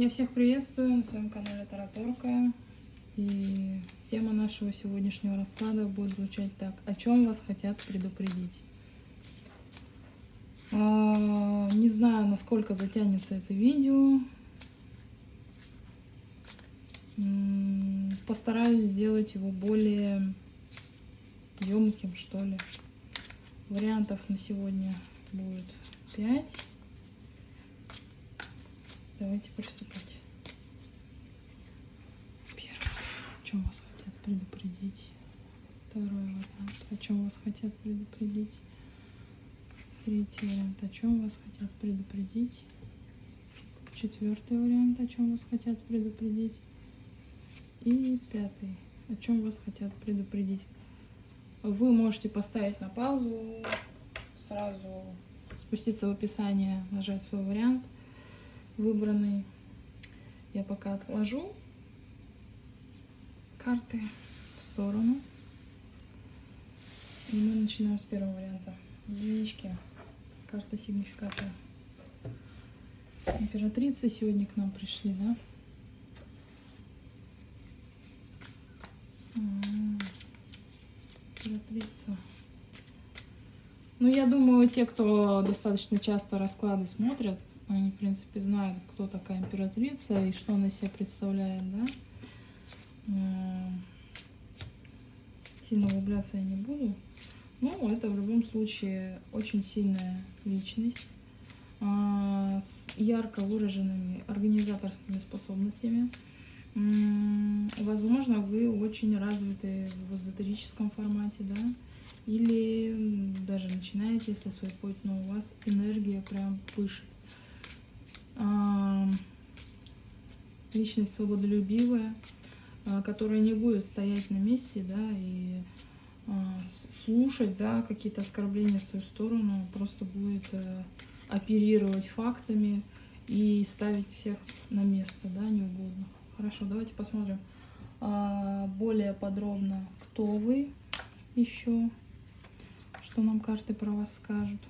Я всех приветствую на своем канале Тараторка. И тема нашего сегодняшнего расклада будет звучать так. О чем вас хотят предупредить? А, не знаю, насколько затянется это видео. Постараюсь сделать его более емким, что ли. Вариантов на сегодня будет 5. Давайте приступать. Первое. О чем вас хотят предупредить? Второй вариант. О чем вас хотят предупредить? Третий вариант. О чем вас хотят предупредить? Четвертый вариант. О чем вас хотят предупредить? И пятый. О чем вас хотят предупредить? Вы можете поставить на паузу, сразу спуститься в описание, нажать свой вариант – выбранный. Я пока отложу карты в сторону. И мы начинаем с первого варианта. Единички. Карта сигнификата. Императрицы сегодня к нам пришли, да? Императрица. Ну, я думаю, те, кто достаточно часто расклады смотрят, они, в принципе, знают, кто такая императрица и что она из себя представляет, да. Э, сильно углубляться я не буду. Ну, это в любом случае очень сильная личность а, с ярко выраженными организаторскими способностями. Возможно, вы очень развиты в эзотерическом формате, да, или даже начинаете, если свой путь, но у вас энергия прям пышет личность свободолюбивая, а, которая не будет стоять на месте, да, и а, слушать, да, какие-то оскорбления в свою сторону, просто будет э, оперировать фактами и ставить всех на место, да, неугодно. Хорошо, давайте посмотрим а, более подробно, кто вы еще, что нам карты про вас скажут.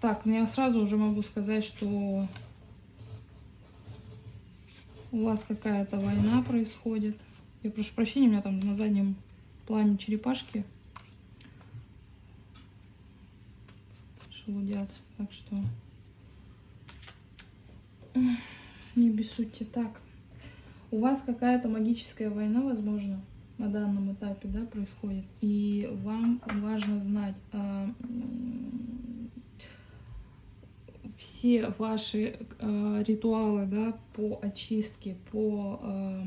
Так, ну я сразу уже могу сказать, что у вас какая-то война происходит. Я прошу прощения, у меня там на заднем плане черепашки шелудят. Так что не бессудьте. Так, у вас какая-то магическая война, возможно, на данном этапе, да, происходит. И вам важно знать, а, все ваши э, ритуалы да, по очистке, по э,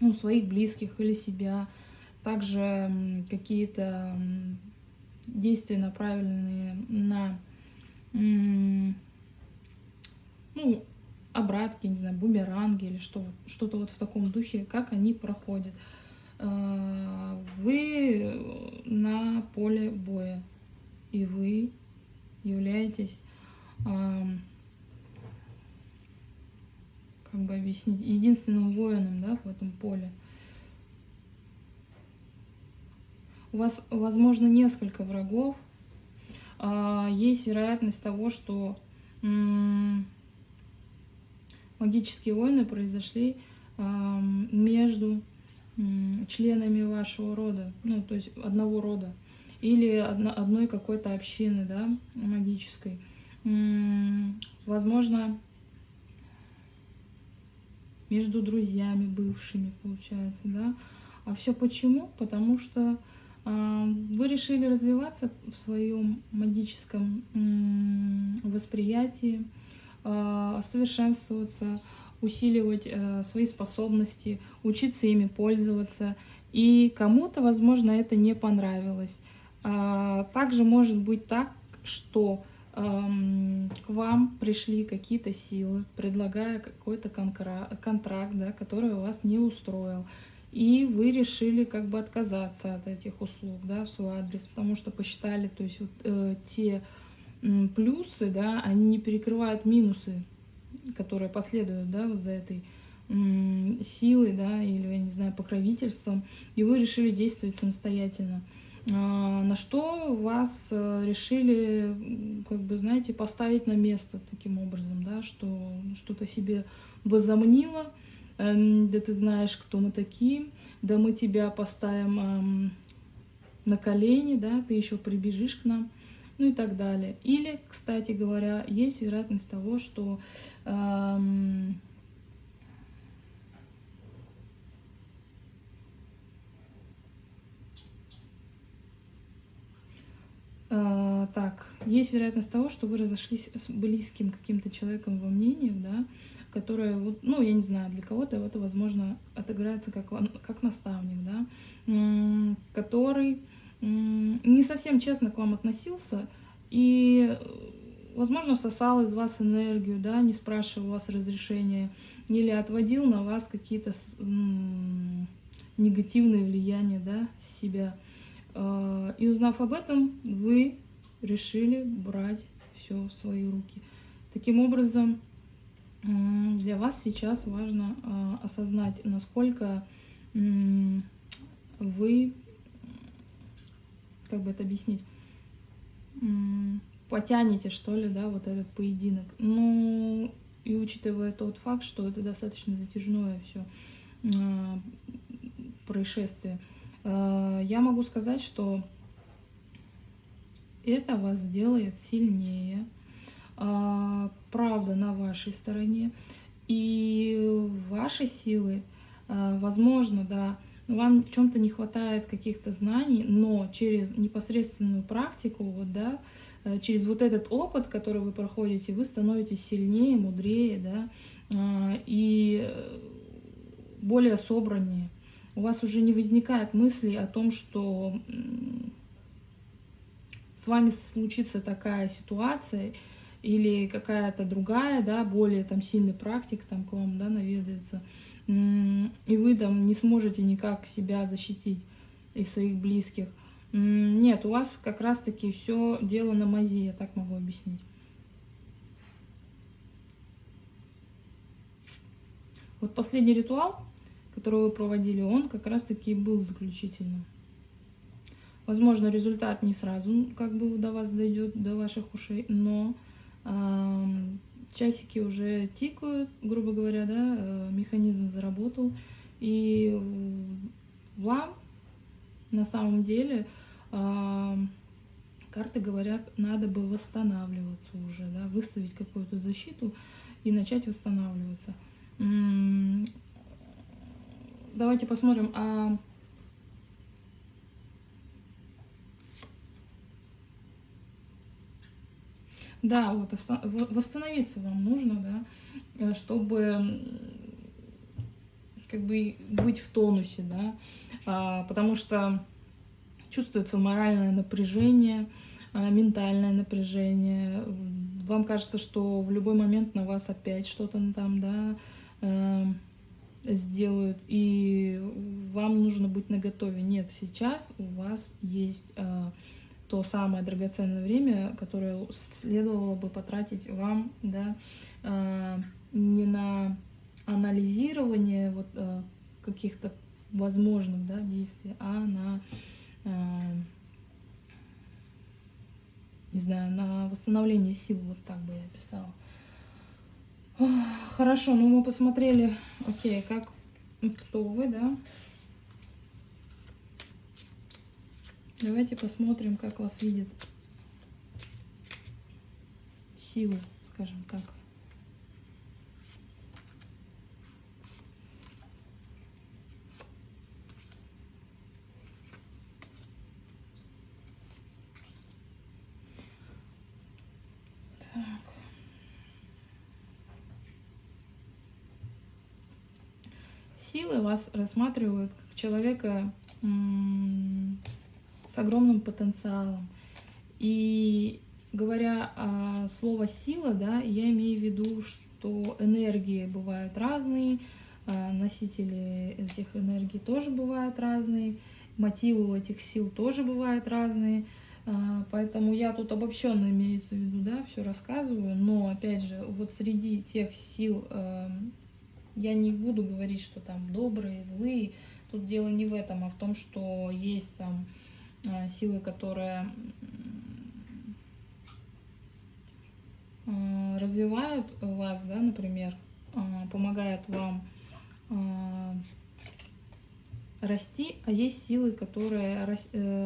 ну, своих близких или себя, также какие-то действия направленные на ну, обратки, не знаю, бумеранги или что, что-то вот в таком духе, как они проходят. Э, вы на поле боя, и вы являетесь как бы объяснить, единственным воином, да, в этом поле. У вас, возможно, несколько врагов. А, есть вероятность того, что магические войны произошли между членами вашего рода, ну, то есть одного рода, или одной какой-то общины, да, магической возможно, между друзьями бывшими, получается, да. А все почему? Потому что э, вы решили развиваться в своем магическом восприятии, э, совершенствоваться, усиливать э, свои способности, учиться ими пользоваться. И кому-то, возможно, это не понравилось. А, также может быть так, что к вам пришли какие-то силы, предлагая какой-то контракт, да, который вас не устроил, и вы решили как бы отказаться от этих услуг, да, в свой адрес, потому что посчитали, то есть вот э, те плюсы, да, они не перекрывают минусы, которые последуют, да, вот за этой э, силой, да, или, я не знаю, покровительством, и вы решили действовать самостоятельно. А, на что вас э, решили, как бы, знаете, поставить на место таким образом, да, что что-то себе возомнило, эм, да ты знаешь, кто мы такие, да мы тебя поставим эм, на колени, да, ты еще прибежишь к нам, ну и так далее. Или, кстати говоря, есть вероятность того, что эм, Uh, так, есть вероятность того, что вы разошлись с близким каким-то человеком во мнениях, да, которое, вот, ну, я не знаю, для кого-то это, возможно, отыграется как, как наставник, да, который не совсем честно к вам относился и, возможно, сосал из вас энергию, да, не спрашивал у вас разрешения, или отводил на вас какие-то негативные влияния, да, себя. А, и узнав об этом, вы решили брать все в свои руки. Таким образом, для вас сейчас важно а, осознать, насколько вы, как бы это объяснить, потянете, что ли, да, вот этот поединок. Ну, и учитывая тот факт, что это достаточно затяжное все а, происшествие, Э, я могу сказать, что это вас сделает сильнее. Э, правда на вашей стороне. И ваши силы, э, возможно, да, вам в чем-то не хватает каких-то знаний, но через непосредственную практику, вот, да, через вот этот опыт, который вы проходите, вы становитесь сильнее, мудрее, да, и более собраннее у вас уже не возникает мысли о том, что с вами случится такая ситуация или какая-то другая, да, более там сильный практик там к вам, да, наведается, и вы там не сможете никак себя защитить и своих близких. Нет, у вас как раз-таки все дело на мази, я так могу объяснить. Вот последний ритуал, который вы проводили, он как раз-таки был заключительным. Возможно, результат не сразу как бы до вас дойдет, до ваших ушей, но э, часики уже тикают, грубо говоря, да, э, механизм заработал, и вам на самом деле э, карты говорят, надо бы восстанавливаться уже, да, выставить какую-то защиту и начать восстанавливаться давайте посмотрим. А... Да, вот восстановиться вам нужно, да, э, чтобы как бы быть в тонусе, да, а, потому что чувствуется моральное напряжение, а, ментальное напряжение. Вам кажется, что в любой момент на вас опять что-то там, да, э, сделают, и вам нужно быть наготове. Нет, сейчас у вас есть э, то самое драгоценное время, которое следовало бы потратить вам, да, э, не на анализирование вот э, каких-то возможных, да, действий, а на, э, не знаю, на восстановление сил, вот так бы я писала. Хорошо, ну мы посмотрели, окей, как, кто вы, да? Давайте посмотрим, как вас видят силы, скажем так. Силы вас рассматривают как человека с огромным потенциалом. И говоря о слово сила, да, я имею в виду, что энергии бывают разные, а носители этих энергий тоже бывают разные, мотивы у этих сил тоже бывают разные. А, поэтому я тут обобщенно имеется в виду, да, все рассказываю, но опять же, вот среди тех сил, я не буду говорить, что там добрые, злые. Тут дело не в этом, а в том, что есть там э, силы, которые э, развивают вас, да, например, э, помогают вам расти, а есть силы, которые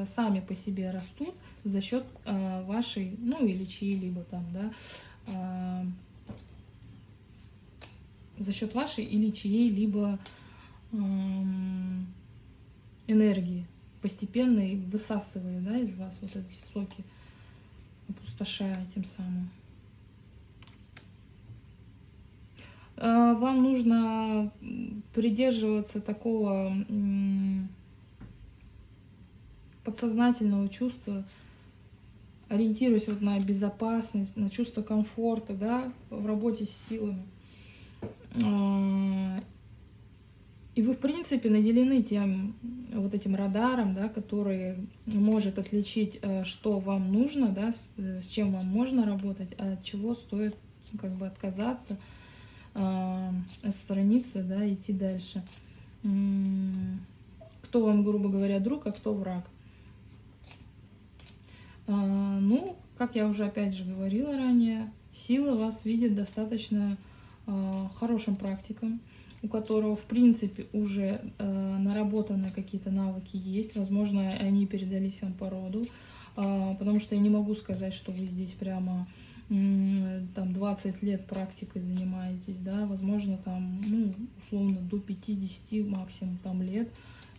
сами по себе растут за счет вашей, ну или чьи-либо там, да, за счет вашей или чьей-либо энергии, постепенно высасывая да, из вас вот эти соки, опустошая тем самым. А, вам нужно придерживаться такого подсознательного чувства, ориентируясь вот на безопасность, на чувство комфорта, да, в работе с силами. А, и вы, в принципе, наделены тем вот этим радаром, да, который может отличить, э, что вам нужно, да, с, э, с чем вам можно работать, а от чего стоит как бы отказаться, э, отстраниться, да, идти дальше. Кто вам, грубо говоря, друг, а кто враг. А, ну, как я уже опять же говорила ранее, сила вас видит достаточно а, хорошим практиком у которого, в принципе, уже э, наработаны какие-то навыки есть. Возможно, они передались вам по роду, э, потому что я не могу сказать, что вы здесь прямо э, там 20 лет практикой занимаетесь, да, возможно, там, ну, условно, до 50 максимум там лет,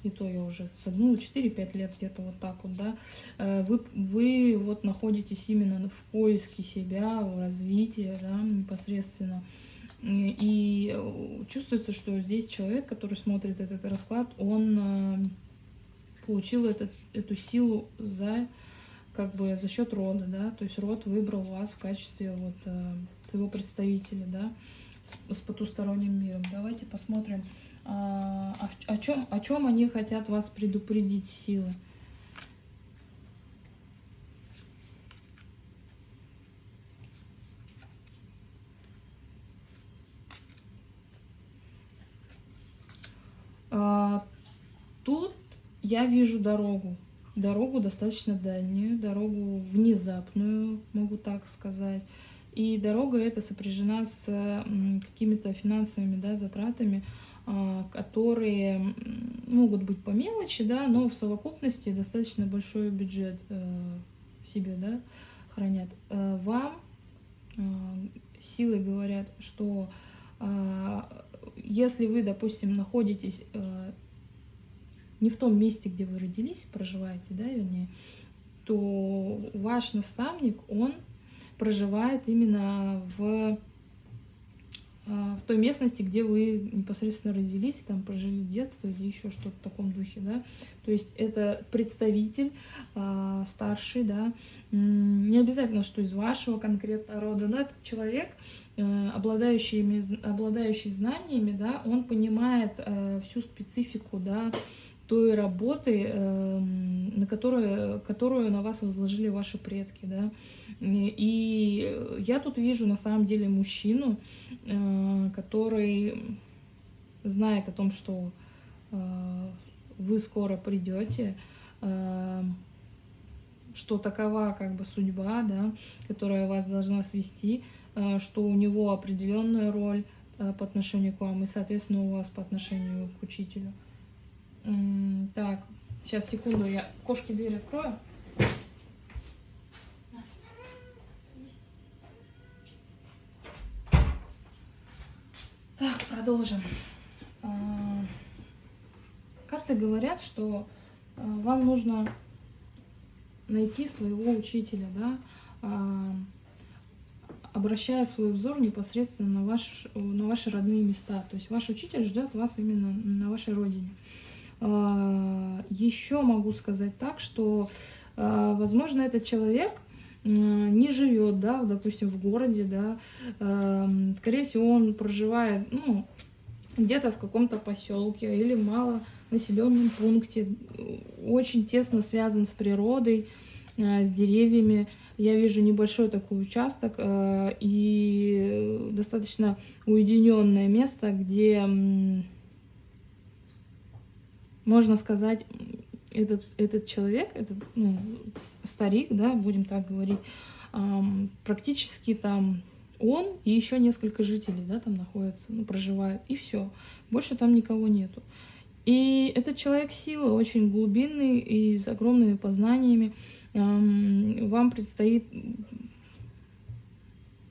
и то я уже, ну, 4-5 лет где-то вот так вот, да, э, вы, вы вот находитесь именно в поиске себя, в развитии, да, непосредственно, и э, чувствуется, что здесь человек, который смотрит этот расклад, он э, получил этот, эту силу за как бы за счет рода, да, то есть род выбрал вас в качестве вот э, своего представителя, да, с, с потусторонним миром. Давайте посмотрим, а, о, чем, о чем они хотят вас предупредить силы. А, тут я вижу дорогу. Дорогу достаточно дальнюю, дорогу внезапную, могу так сказать. И дорога эта сопряжена с какими-то финансовыми да, затратами, а, которые могут быть по мелочи, да, но в совокупности достаточно большой бюджет э, в себе да, хранят. Э, вам э, силы говорят, что а, если вы, допустим, находитесь э, не в том месте, где вы родились, проживаете, да, вернее, то ваш наставник, он проживает именно в, э, в той местности, где вы непосредственно родились, там прожили детство или еще что-то в таком духе, да. То есть это представитель э, старший, да, не обязательно, что из вашего конкретного рода, но этот человек, Э, обладающими, обладающий знаниями, да, он понимает э, всю специфику, да, той работы, э, на которую, которую на вас возложили ваши предки, да. И я тут вижу на самом деле мужчину, э, который знает о том, что э, вы скоро придете, э, что такова как бы судьба, да, которая вас должна свести, что у него определенная роль э, по отношению к вам и, соответственно, у вас по отношению к учителю. Так, сейчас, секунду, я кошки дверь открою. Так, продолжим. А, карты говорят, что э, вам нужно найти своего учителя, да, обращая свой взор непосредственно на, ваш, на ваши родные места. То есть ваш учитель ждет вас именно на вашей родине. А, Еще могу сказать так, что, а, возможно, этот человек не живет, да, допустим, в городе, да, а, скорее всего, он проживает, ну, где-то в каком-то поселке или малонаселенном пункте, очень тесно связан с природой, с деревьями. Я вижу небольшой такой участок э, и достаточно уединенное место, где, можно сказать, этот, этот человек, этот ну, старик, да, будем так говорить, практически там он и еще несколько жителей, да, там находятся, ну, проживают, и все. Больше там никого нету. И этот человек силы очень глубинный и с огромными познаниями. Вам предстоит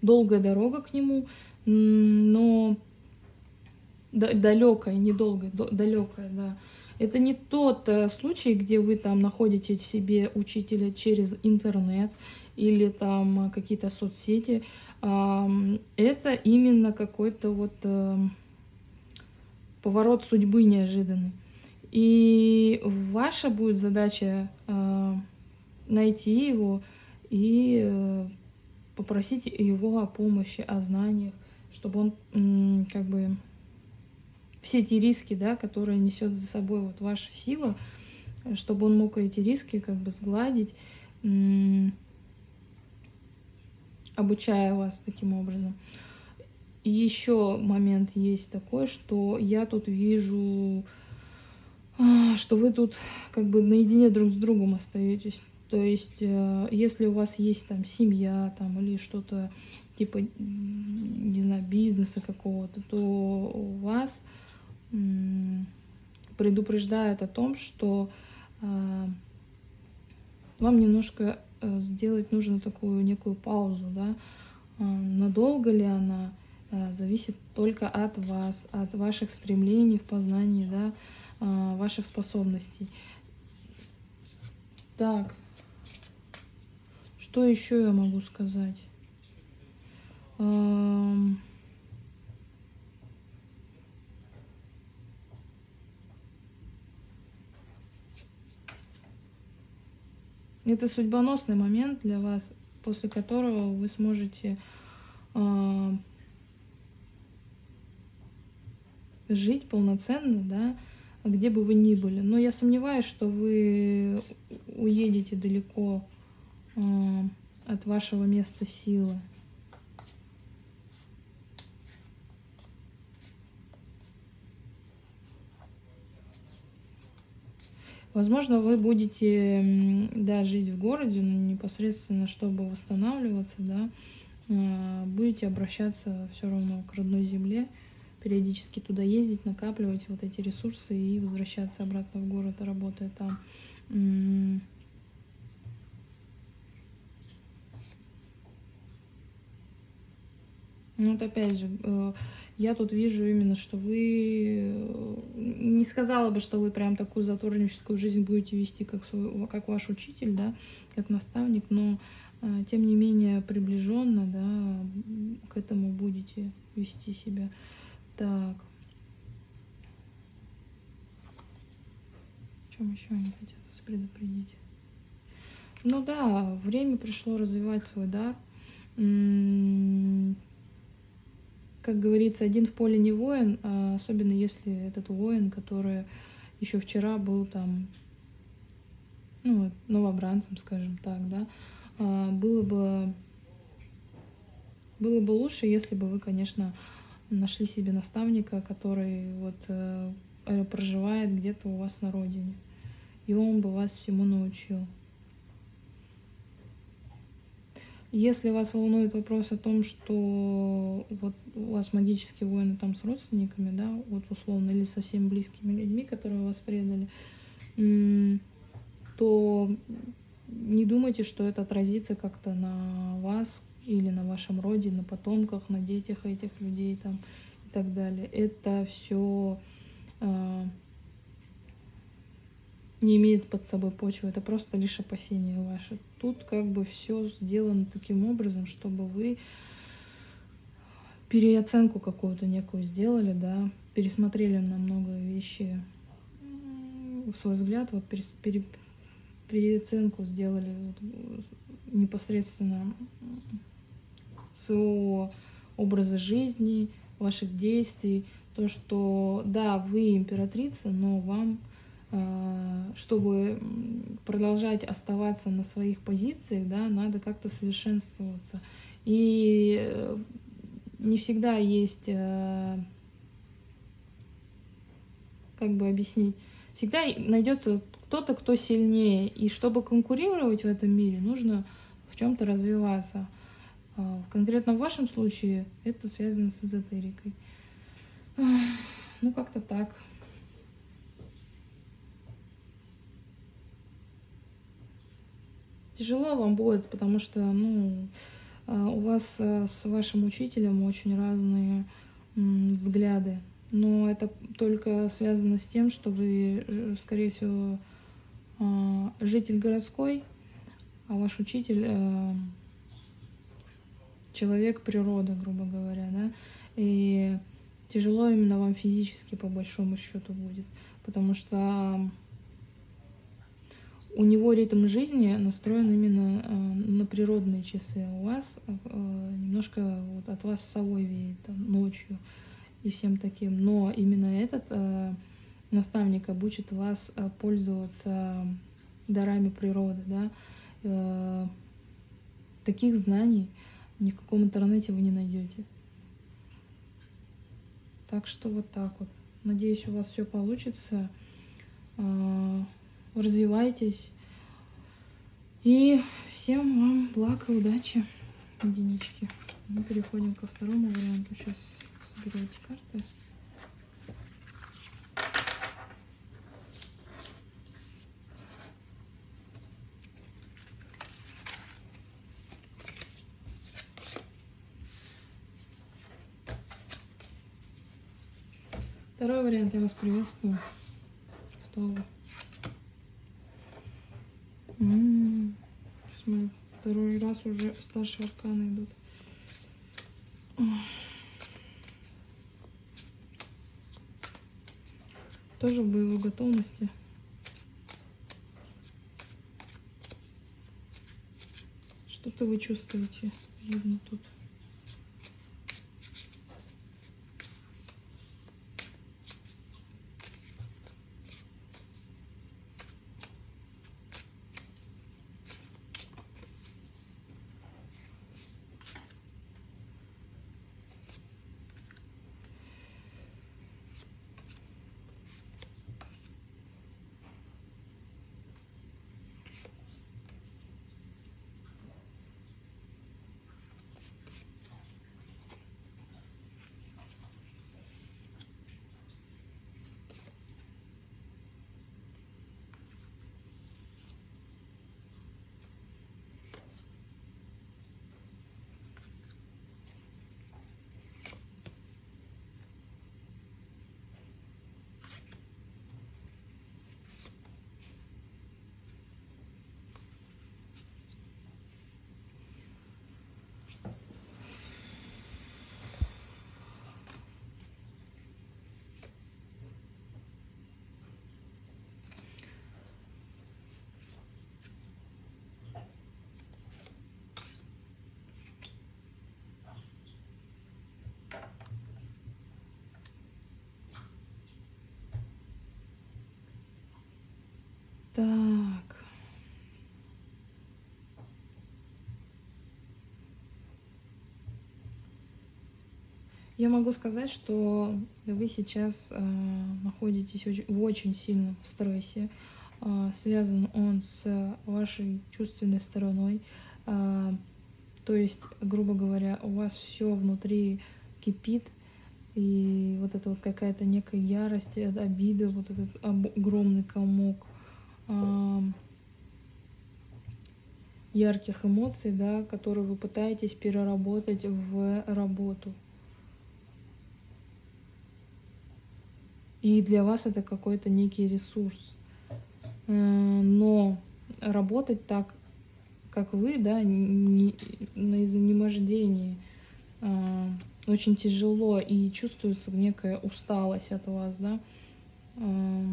долгая дорога к нему, но далекая, недолгая, далекая, да. Это не тот э, случай, где вы там находите себе учителя через интернет или там какие-то соцсети. Это именно какой-то вот эм, поворот судьбы неожиданный. И ваша будет задача э, найти его и э, попросить его о помощи, о знаниях, чтобы он как бы все эти риски, да, которые несет за собой вот ваша сила, чтобы он мог эти риски как бы сгладить, обучая вас таким образом. И еще момент есть такой, что я тут вижу, а, что вы тут как бы наедине друг с другом остаетесь. То есть, э, если у вас есть там семья там, или что-то типа, не знаю, бизнеса какого-то, то у вас предупреждают о том, что а, вам немножко э, сделать нужно такую некую паузу, да, надолго ли она, Э, зависит только от вас, от ваших стремлений в познании, да, э, ваших способностей. Так, что еще я могу сказать? Эм, это судьбоносный момент для вас, после которого вы сможете э, жить полноценно, да, где бы вы ни были. Но я сомневаюсь, что вы уедете далеко от вашего места силы. Возможно, вы будете да, жить в городе, но непосредственно, чтобы восстанавливаться, да, э, будете обращаться все равно к родной земле периодически туда ездить, накапливать вот эти ресурсы и возвращаться обратно в город, работая там. Вот опять же, э, я тут вижу именно, что вы... Э, не сказала бы, что вы прям такую затворническую жизнь будете вести, как, свой, как ваш учитель, да, как наставник, но э, тем не менее приближенно, да, к этому будете вести себя. Так. Чем еще они хотят вас предупредить? Ну да, время пришло развивать свой дар. Как говорится, один в поле не воин, а особенно если этот воин, который еще вчера был там, ну, новобранцем, скажем так, да, а, было бы, было бы лучше, если бы вы, конечно, нашли себе наставника, который вот э, проживает где-то у вас на родине. И он бы вас всему научил. Если вас волнует вопрос о том, что вот у вас магические войны там с родственниками, да, вот условно, или совсем близкими людьми, которые вас предали, то не думайте, что это отразится как-то на вас, или на вашем роде, на потомках, на детях этих людей там и так далее. Это все а, не имеет под собой почвы, это просто лишь опасения ваши. Тут как бы все сделано таким образом, чтобы вы переоценку какую-то некую сделали, да, пересмотрели на много вещи. Свой взгляд, вот пере, пере, переоценку сделали непосредственно своего образа жизни, ваших действий, то, что да, вы императрица, но вам чтобы продолжать оставаться на своих позициях, да, надо как-то совершенствоваться. И э, не всегда есть, э, как бы объяснить, всегда найдется кто-то, кто сильнее. И чтобы конкурировать в этом мире, нужно в чем-то развиваться. А, конкретно в вашем случае это связано с эзотерикой. Ну, как-то так. Тяжело вам будет, потому что, ну, а, у вас э, с вашим учителем очень разные взгляды. Но это только связано с тем, что вы, э, скорее всего, житель городской, а ваш учитель э, человек природа, грубо говоря, да, и тяжело именно вам физически по большому счету будет, потому что у него ритм жизни настроен именно э, на природные часы, у вас э, немножко вот от вас совой веет там, ночью и всем таким, но именно этот э, наставник обучит вас пользоваться дарами природы, да, таких знаний ни в каком интернете вы не найдете. Так что вот так вот. Надеюсь, у вас все получится. Развивайтесь. И всем вам благ и удачи, единички. Мы переходим ко второму варианту. Сейчас соберу эти карты. Второй вариант, я вас приветствую. Кто вы? Сейчас мы раз уже старшие арканы идут. Тоже в боевой готовности. Что-то вы чувствуете, видно тут. Так. Я могу сказать, что вы сейчас э, находитесь очень, в очень сильном стрессе. Э, связан он с вашей чувственной стороной. Э, то есть, грубо говоря, у вас все внутри кипит, и вот это вот какая-то некая ярость, обида, вот этот огромный комок ярких эмоций, да, которые вы пытаетесь переработать в работу. И для вас это какой-то некий ресурс. Э, но работать так, как вы, да, не, на изнемождении, э, очень тяжело и чувствуется некая усталость от вас, да. Э,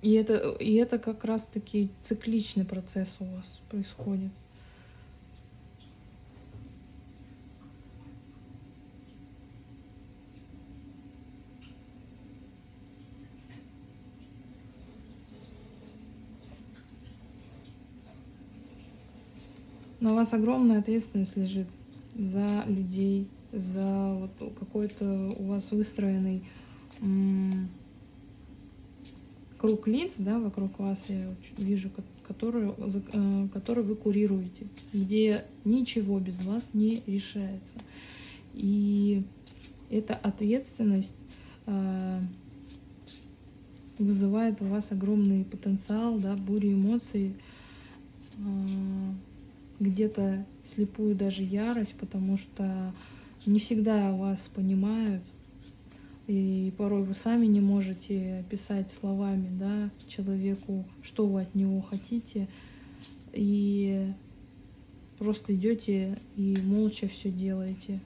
И это, и это как раз-таки цикличный процесс у вас происходит. На вас огромная ответственность лежит за людей, за вот какой-то у вас выстроенный круг лиц, да, вокруг вас я вижу, который, э, который вы курируете, где ничего без вас не решается. И эта ответственность э, вызывает у вас огромный потенциал, да, бурю эмоций, э, где-то слепую даже ярость, потому что не всегда вас понимают, и порой вы сами не можете описать словами да, человеку, что вы от него хотите, и просто идете и молча все делаете.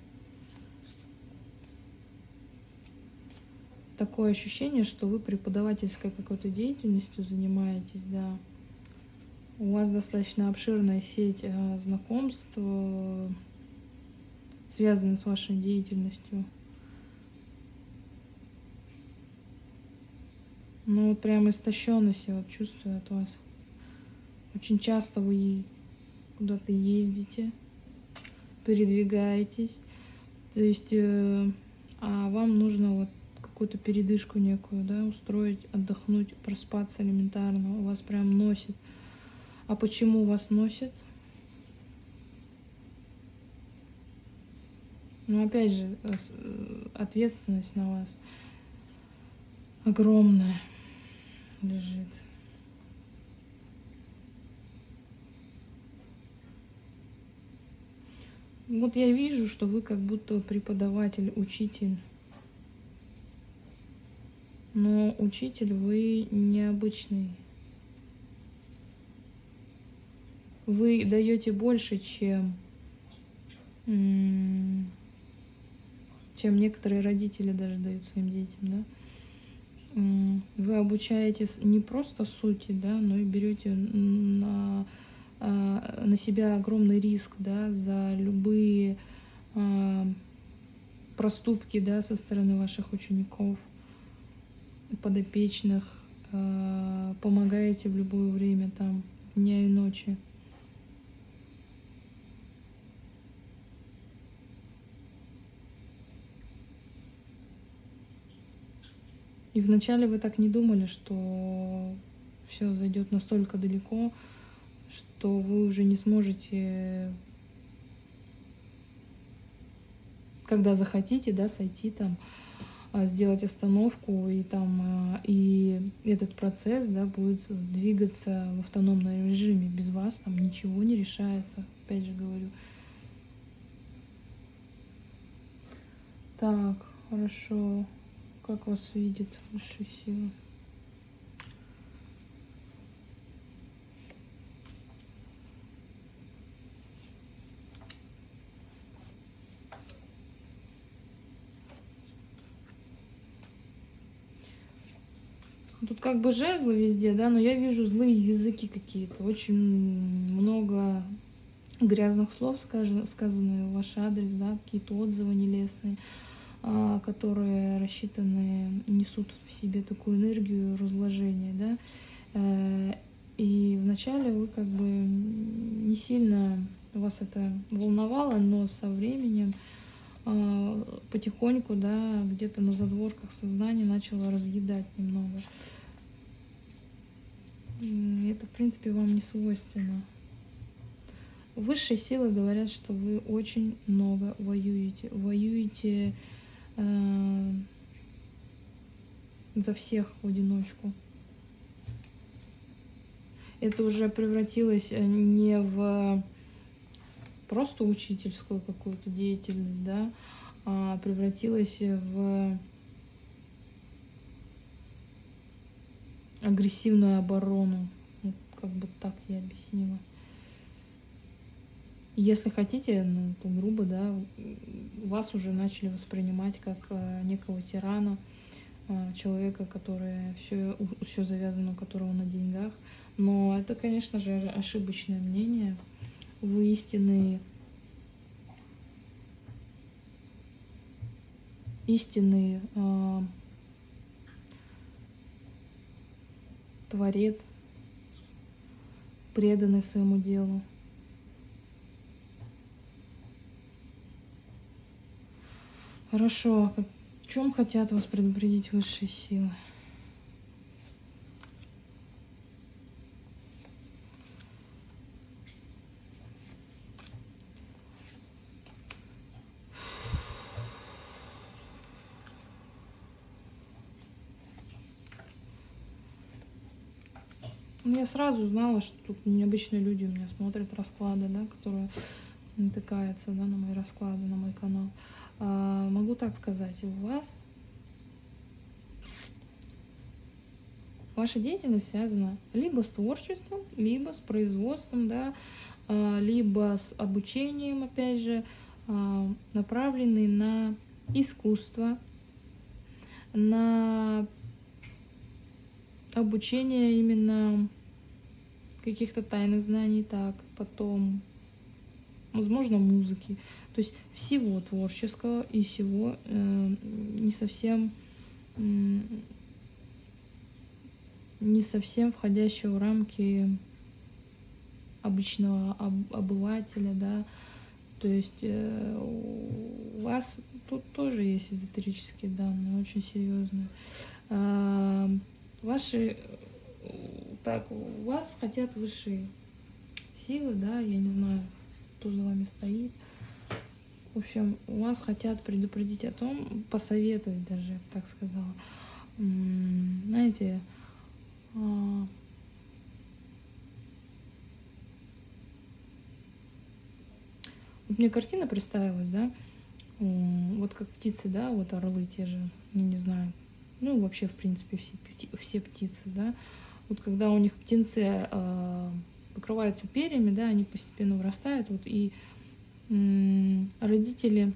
Такое ощущение, что вы преподавательской какой-то деятельностью занимаетесь, да. У вас достаточно обширная сеть э, знакомств, э, связанная с вашей деятельностью. Ну, вот прям истощенность я вот чувствую от вас. Очень часто вы куда-то ездите, передвигаетесь. То есть, э, а вам нужно вот какую-то передышку некую, да, устроить, отдохнуть, проспаться элементарно. У вас прям носит. А почему вас носит? Ну, опять же, э, э, ответственность на вас огромная лежит. Вот я вижу, что вы как будто преподаватель, учитель. Но учитель вы необычный. Вы даете больше, чем, чем некоторые родители даже дают своим детям, да? вы обучаете не просто сути, да, но и берете на, а, на себя огромный риск да, за любые а, проступки да, со стороны ваших учеников, подопечных, а, помогаете в любое время, там, дня и ночи. И вначале вы так не думали, что все зайдет настолько далеко, что вы уже не сможете, когда захотите, да, сойти там, а, сделать остановку, и там, а, и этот процесс, да, будет двигаться в автономном режиме. Без вас там ничего не решается, опять же говорю. Так, хорошо. Как вас видит высшая сила? Тут как бы жезлы везде, да, но я вижу злые языки какие-то. Очень много грязных слов сказано, сказаны в ваш адрес, да, какие-то отзывы нелестные. А, которые рассчитаны, несут в себе такую энергию разложения, да, э, и вначале вы как бы не сильно вас это волновало, но со временем а, потихоньку, да, где-то на задворках сознания начало разъедать немного. Это, в принципе, вам не свойственно. Высшие силы говорят, что вы очень много воюете. Воюете за всех в одиночку. Это уже превратилось э, не в просто учительскую какую-то деятельность, да, а превратилось в агрессивную оборону. Вот как бы так я объяснила. Если хотите, ну, то грубо, да, вас уже начали воспринимать как э, некого тирана, э, человека, который все, все завязано, у которого на деньгах. Но это, конечно же, ошибочное мнение. Вы истинный, истинный э, творец, преданный своему делу. Хорошо. О чем хотят вас предупредить высшие силы? Ну, я сразу знала, что тут необычные люди у меня смотрят расклады, да, которые натыкаются да, на мои расклады, на мой канал. А, могу так сказать, у вас ваша деятельность связана либо с творчеством, либо с производством, да, а, либо с обучением, опять же, а, направленный на искусство, на обучение именно каких-то тайных знаний, так, потом, возможно, музыки. То есть всего творческого и всего э, не совсем э, не совсем входящего в рамки обычного об, обывателя, да. То есть э, у вас тут тоже есть эзотерические данные, очень серьезные. Э, ваши так, у вас хотят высшие силы, да, я не знаю, кто за вами стоит. В общем, у вас хотят предупредить о том, посоветовать даже, я бы так сказала. Знаете, а, вот мне картина представилась, да, вот как птицы, да, вот орлы те же, я не знаю, ну вообще в принципе все, все птицы, да, вот когда у них птенцы э, покрываются перьями, да, они постепенно вырастают, вот, и родители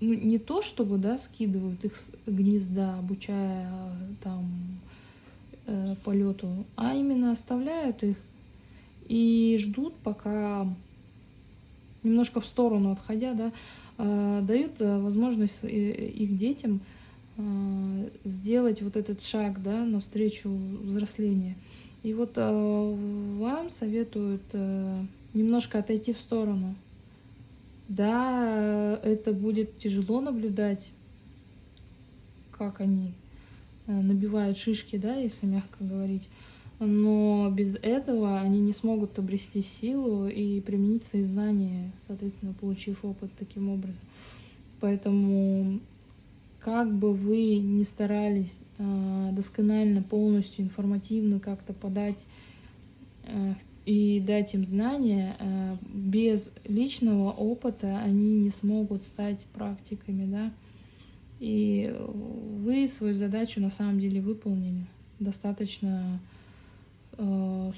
ну, не то чтобы, да, скидывают их с гнезда, обучая там э, полету, а именно оставляют их и ждут, пока немножко в сторону отходя, да, э, дают э, возможность э, их детям Э, сделать вот этот шаг да, навстречу взрослению. И вот э, вам советуют э, немножко отойти в сторону. Да, это будет тяжело наблюдать, как они набивают шишки, да, если мягко говорить. Но без этого они не смогут обрести силу и применить свои знания, соответственно, получив опыт таким образом. Поэтому как бы вы ни старались э, досконально, полностью, информативно как-то подать э, и дать им знания, э, без личного опыта они не смогут стать практиками, да. И вы свою задачу на самом деле выполнили достаточно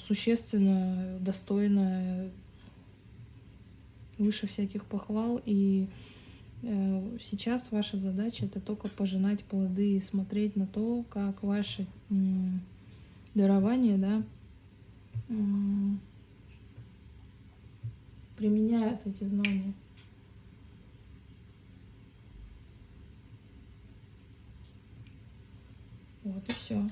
существенно, достойно, выше всяких похвал и Э, сейчас ваша задача это только пожинать плоды и смотреть на то, как ваши дарования, да, применяют эти знания. Вот и все.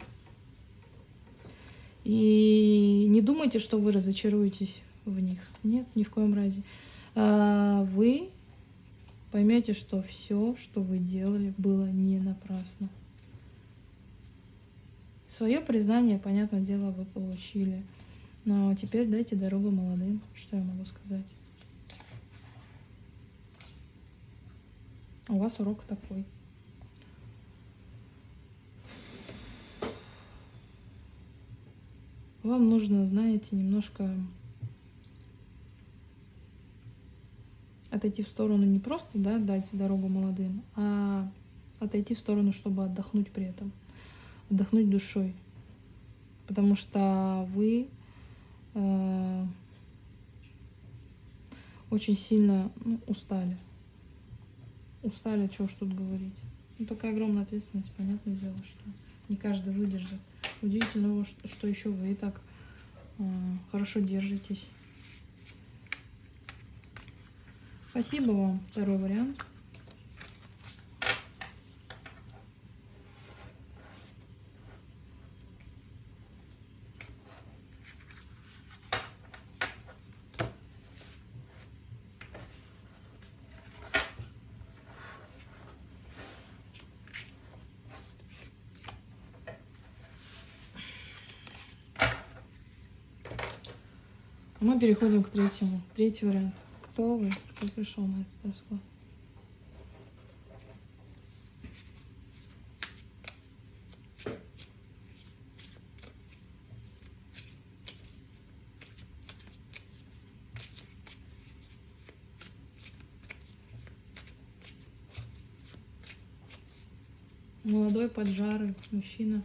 И не думайте, что вы разочаруетесь в них. Нет, ни в коем разе. А, вы поймете, что все, что вы делали, было не напрасно. Свое признание, понятное дело, вы получили. Но теперь дайте дорогу молодым. Что я могу сказать? У вас урок такой. Вам нужно, знаете, немножко отойти в сторону не просто да, дать дорогу молодым, а отойти в сторону, чтобы отдохнуть при этом, отдохнуть душой. Потому что вы э, очень сильно ну, устали. Устали, чего ж тут говорить. Ну, такая огромная ответственность, понятное дело, что не каждый выдержит. Удивительно, что, еще вы так э, хорошо держитесь. Спасибо вам. Второй вариант. А мы переходим к третьему. Третий вариант. Кто вы? Пришел на этот расклад? Молодой, поджарый мужчина.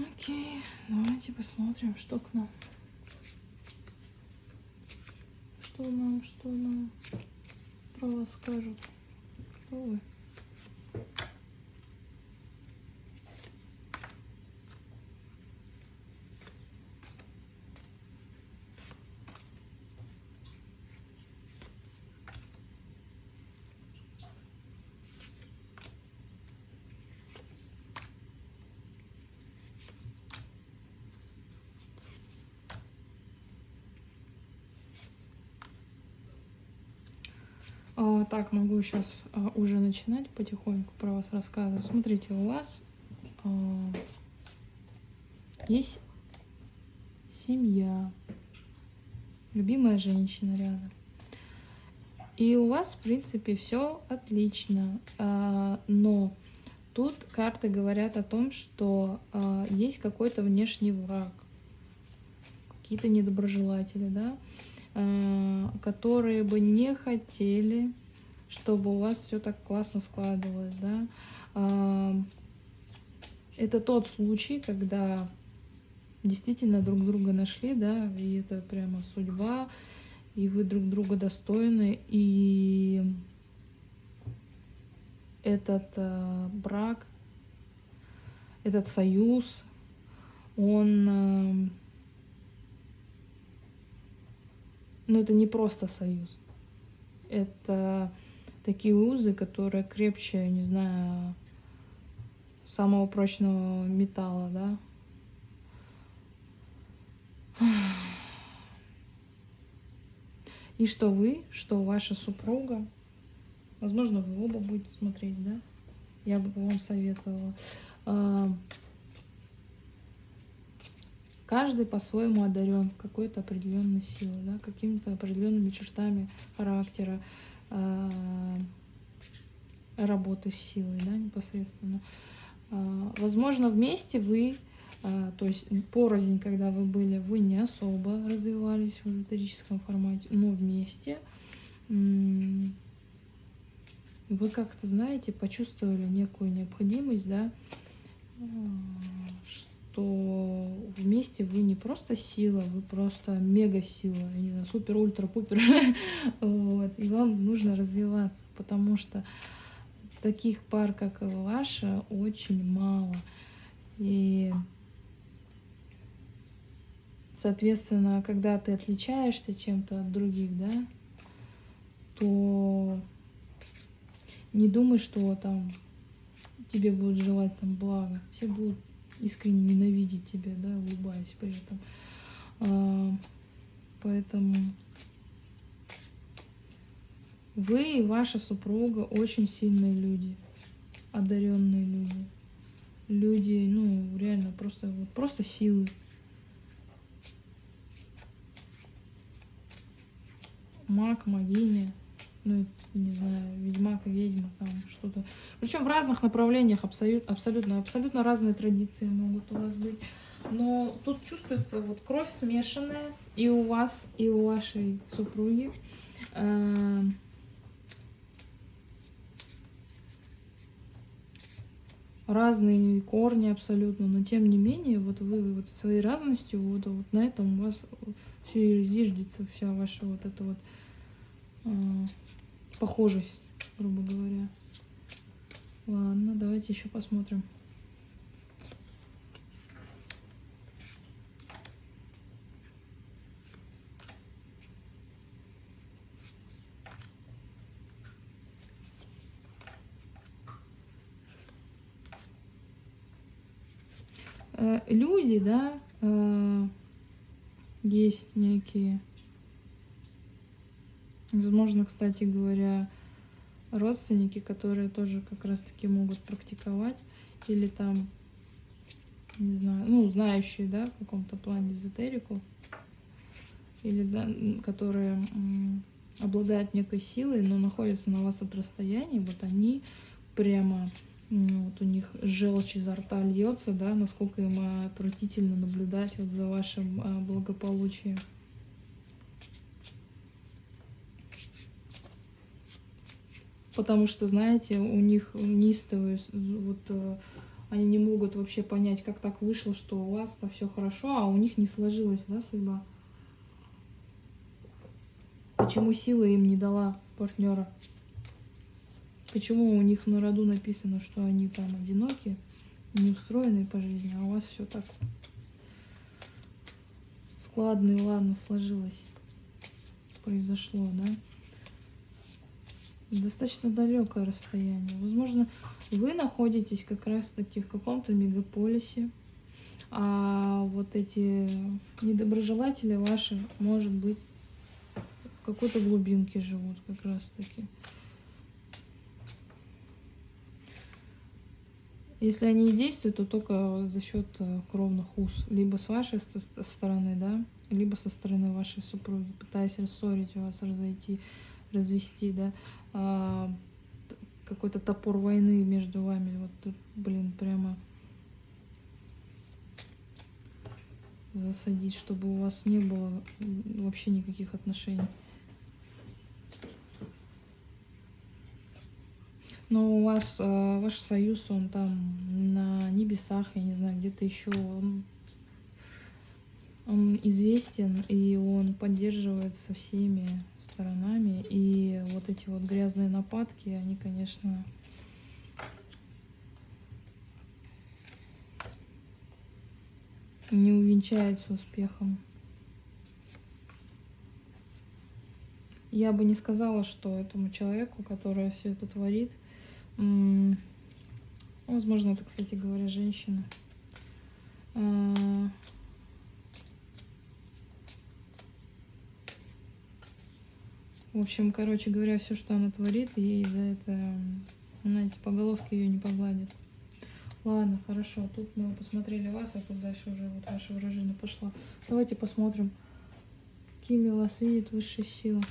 Окей, давайте посмотрим, что к нам. Что нам, что нам про вас скажут. Кто вы? А, сейчас а, уже начинать потихоньку про вас рассказывать. Смотрите, у вас а, есть семья, любимая женщина рядом. И у вас, в принципе, все отлично. А, но тут карты говорят о том, что а, есть какой-то внешний враг, какие-то недоброжелатели, да, а, которые бы не хотели, чтобы у вас все так классно складывалось, да. А, это тот случай, когда действительно друг друга нашли, да, и это прямо судьба, и вы друг друга достойны, и этот э, брак, этот союз, он, э, ну это не просто союз, это такие узы, которые крепче, не знаю, самого прочного металла, да. И что вы, что ваша супруга, возможно, вы оба будете смотреть, да? Я бы вам советовала. А, каждый по-своему одарен какой-то определенной силой, да, какими-то определенными чертами характера, а, работы с силой, да, непосредственно. А, возможно, вместе вы а, то есть порознь, когда вы были, вы не особо развивались в эзотерическом формате, но вместе вы как-то, знаете, почувствовали некую необходимость, да, что вместе вы не просто сила, вы просто мега сила, я не знаю, супер, ультра, пупер, вот, и вам нужно развиваться, потому что таких пар, как ваша, очень мало, и Соответственно, когда ты отличаешься чем-то от других, да, то не думай, что там тебе будут желать там блага. Все будут искренне ненавидеть тебя, да, улыбаясь при этом. А, поэтому вы и ваша супруга очень сильные люди, одаренные люди. Люди, ну, реально просто, вот, просто силы. маг, магиня, ну, не знаю, ведьмак, ведьма, там что-то. Причем в разных направлениях абсолютно, абсолютно, абсолютно разные традиции могут у вас быть. Но тут чувствуется вот кровь смешанная и у вас, и у вашей супруги. Э, разные корни абсолютно, но тем не менее, вот вы вот своей разностью, вот, вот на этом у вас все и зиждется вся ваша вот эта вот похожесть, грубо говоря. Ладно, давайте еще посмотрим. Э, люди, да, э, есть некие, возможно, кстати говоря, родственники, которые тоже как раз-таки могут практиковать или там, не знаю, ну, знающие, да, в каком-то плане эзотерику, или, да, которые обладают некой силой, но находятся на вас от расстояния, вот они прямо, ну, вот у них желчь изо рта льется, да, насколько им отвратительно наблюдать вот за вашим а, благополучием. Потому что, знаете, у них неистовые, вот э, они не могут вообще понять, как так вышло, что у вас-то все хорошо, а у них не сложилась, да, судьба. Почему сила им не дала партнера? Почему у них на роду написано, что они там одиноки, неустроенные по жизни, а у вас все так складно и ладно сложилось, произошло, да? Достаточно далекое расстояние. Возможно, вы находитесь как раз-таки в каком-то мегаполисе, а вот эти недоброжелатели ваши, может быть, в какой-то глубинке живут как раз-таки. Если они и действуют, то только за счет э, кровных уз. Либо с вашей стороны, да, либо со стороны вашей супруги, пытаясь рассорить вас, разойти, развести, да. А, какой-то топор войны между вами. Вот, блин, прямо засадить, чтобы у вас не было вообще никаких отношений. Но у вас э, ваш союз, он там на небесах, я не знаю, где-то еще он, он известен, и он поддерживается всеми сторонами. И вот эти вот грязные нападки, они, конечно, не увенчаются успехом. Я бы не сказала, что этому человеку, который все это творит, Возможно, это, кстати говоря, женщина. В общем, короче говоря, все, что она творит, ей за это, знаете, по головке ее не погладят. Ладно, хорошо, тут мы посмотрели вас, а тут дальше уже вот ваше выражение пошло. Давайте посмотрим, какими вас видит высшая сила.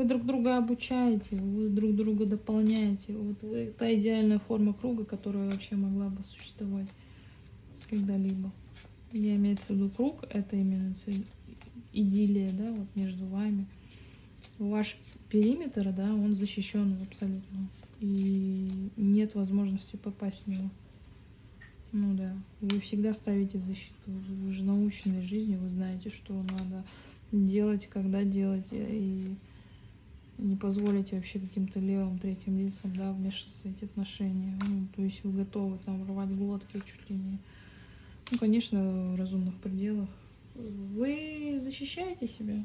Вы друг друга обучаете, вы друг друга дополняете. Вот та идеальная форма круга, которая вообще могла бы существовать когда-либо. Я имею в виду круг, это именно идиллия, да, вот между вами. Ваш периметр, да, он защищен абсолютно. И нет возможности попасть в него. Ну да, вы всегда ставите защиту. Вы уже наученной жизни, вы знаете, что надо делать, когда делать. И не позволите вообще каким-то левым третьим лицам, да, вмешиваться в эти отношения. Ну, то есть вы готовы там рвать глотки чуть ли не. Ну, конечно, в разумных пределах. Вы защищаете себя.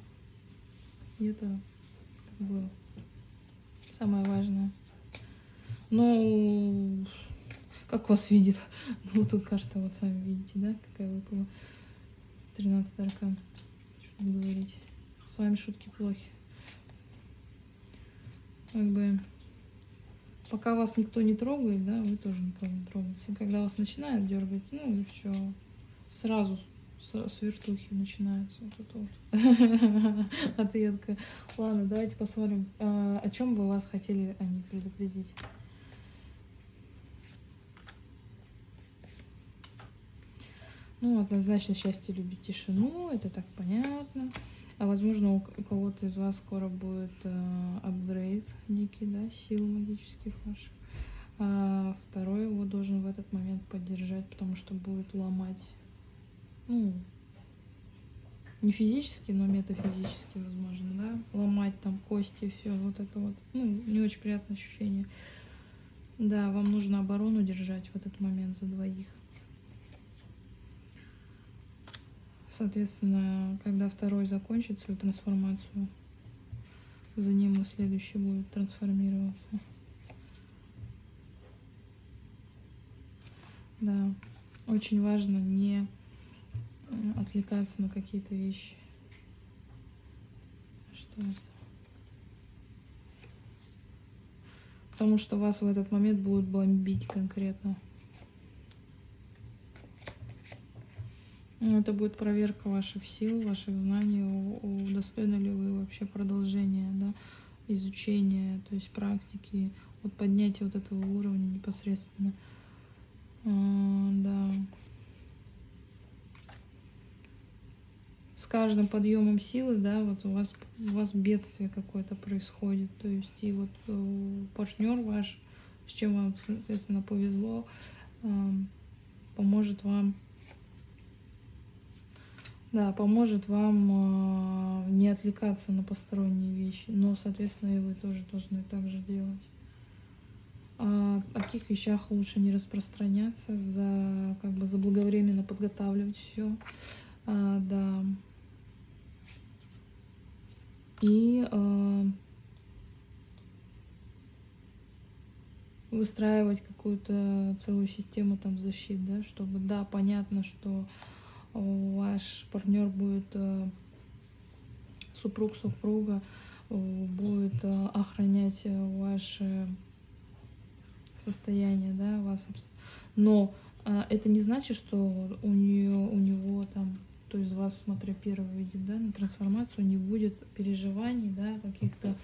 И это как бы самое важное. Ну, как вас видит? Ну, тут карта, вот сами видите, да, какая выпала. 13 аркан. Что говорить. С вами шутки плохи как бы пока вас никто не трогает, да, вы тоже никого не трогаете. Когда вас начинают дергать, ну и все, сразу с, вертухи начинается вот это вот ответка. Ладно, давайте посмотрим, а, о чем бы вас хотели они предупредить. Ну, однозначно счастье любить тишину, это так понятно. А возможно, у кого-то из вас скоро будет э, апгрейд некий, да, сил магических ваших. А второй его должен в этот момент поддержать, потому что будет ломать, ну, не физически, но метафизически, возможно, да, ломать там кости, все вот это вот, ну, не очень приятное ощущение. Да, вам нужно оборону держать в этот момент за двоих. Соответственно, когда второй закончит свою трансформацию, за ним и следующий будет трансформироваться. Да, очень важно не э, отвлекаться на какие-то вещи. Что это? Потому что вас в этот момент будут бомбить конкретно. Это будет проверка ваших сил, ваших знаний, достойны ли вы вообще продолжения, да, изучения, то есть практики, вот поднятия вот этого уровня непосредственно. А, да. С каждым подъемом силы, да, вот у вас у вас бедствие какое-то происходит, то есть и вот э, партнер ваш, с чем вам, соответственно, повезло, поможет вам да, поможет вам э, не отвлекаться на посторонние вещи, но, соответственно, и вы тоже должны так же делать. А, о каких вещах лучше не распространяться, за, как бы заблаговременно подготавливать все, а, да. И а, выстраивать какую-то целую систему там защит, да, чтобы, да, понятно, что ваш партнер будет, э, супруг, супруга э, будет э, охранять ваше состояние, да, вас. Но это не значит, что у нее, у него там, то есть вас, смотря первый выйдет, да, на трансформацию, не будет переживаний, да, каких-то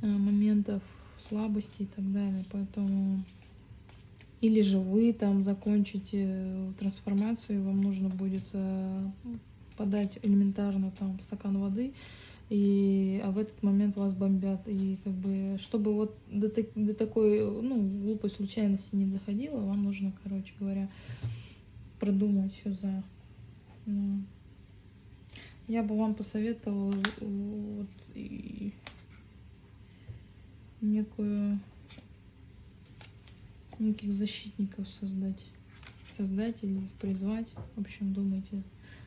моментов слабости и так далее. Поэтому или же вы там закончите э, трансформацию, и вам нужно будет э, подать элементарно там стакан воды, и, а в этот момент вас бомбят. И как бы, чтобы вот до, до такой ну, глупой случайности не доходило, вам нужно, короче говоря, продумать все за. Ну, я бы вам посоветовала вот, и некую неких защитников создать. Создать или призвать. В общем, думайте,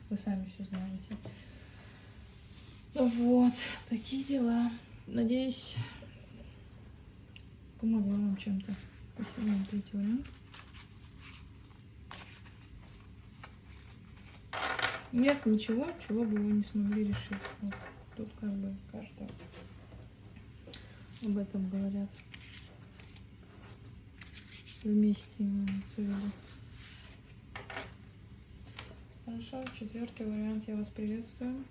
вы сами все знаете. Вот, такие дела. Надеюсь, помогла вам чем-то. Спасибо вам третий вариант. Нет ничего, чего бы вы не смогли решить. Вот, тут как бы карта об этом говорят вместе имеется в. Хорошо, четвертый вариант я вас приветствую.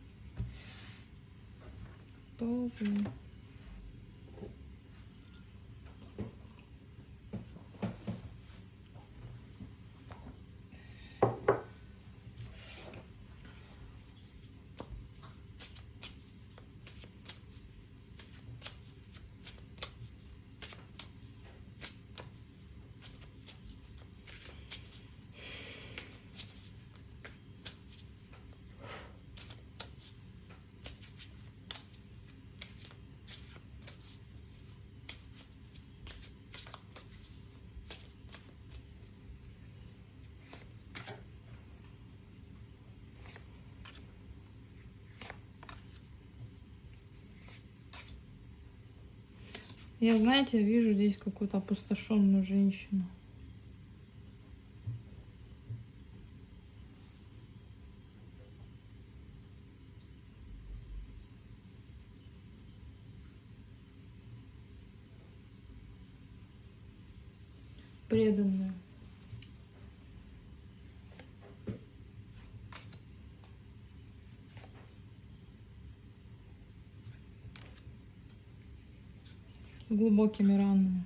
Кто Я, знаете, вижу здесь какую-то опустошенную женщину. Глубокими ранами.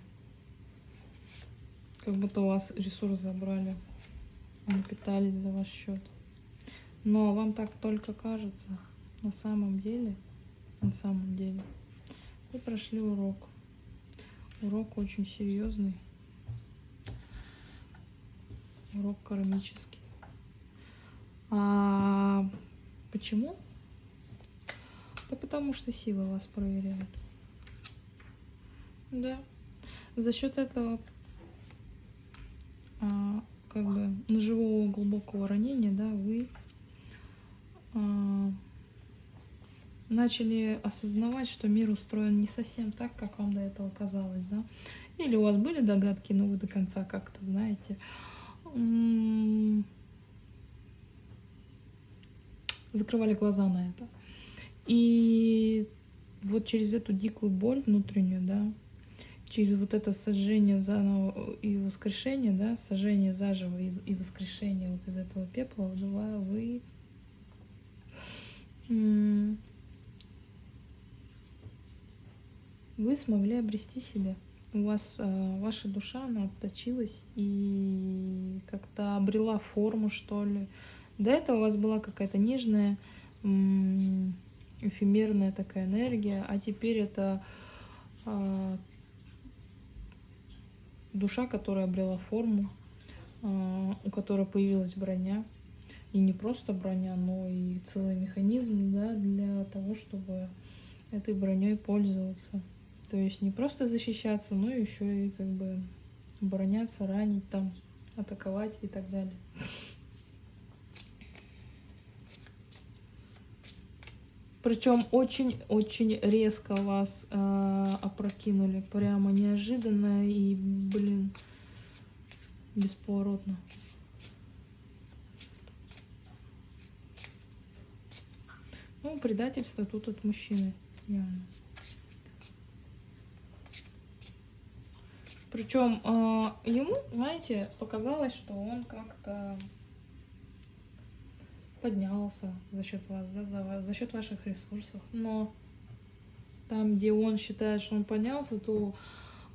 Как будто у вас ресурс забрали. Они питались за ваш счет. Но вам так только кажется. На самом деле, на самом деле, вы прошли урок. Урок очень серьезный. Урок кармический. А почему? Да потому что силы вас проверяют. Да. За счет этого а, как бы ножевого глубокого ранения, да, вы а, начали осознавать, что мир устроен не совсем так, как вам до этого казалось, да? Или у вас были догадки, но вы до конца как-то, знаете, закрывали глаза на это. И вот через эту дикую боль внутреннюю, да, через вот это сожжение заново и воскрешение, да, сожжение заживо и, воскрешение вот из этого пепла, вы вы смогли обрести себя. У вас э, ваша душа, она отточилась и как-то обрела форму, что ли. До этого у вас была какая-то нежная, эфемерная такая энергия, а теперь это э, душа, которая обрела форму, э, у которой появилась броня. И не просто броня, но и целый механизм да, для того, чтобы этой броней пользоваться. То есть не просто защищаться, но еще и как бы обороняться, ранить там, атаковать и так далее. Причем очень-очень резко вас э, опрокинули, прямо неожиданно и, блин, бесповоротно. Ну, предательство тут от мужчины, явно. Причем э, ему, знаете, показалось, что он как-то поднялся за счет вас, да, за, за счет ваших ресурсов. Но там, где он считает, что он поднялся, то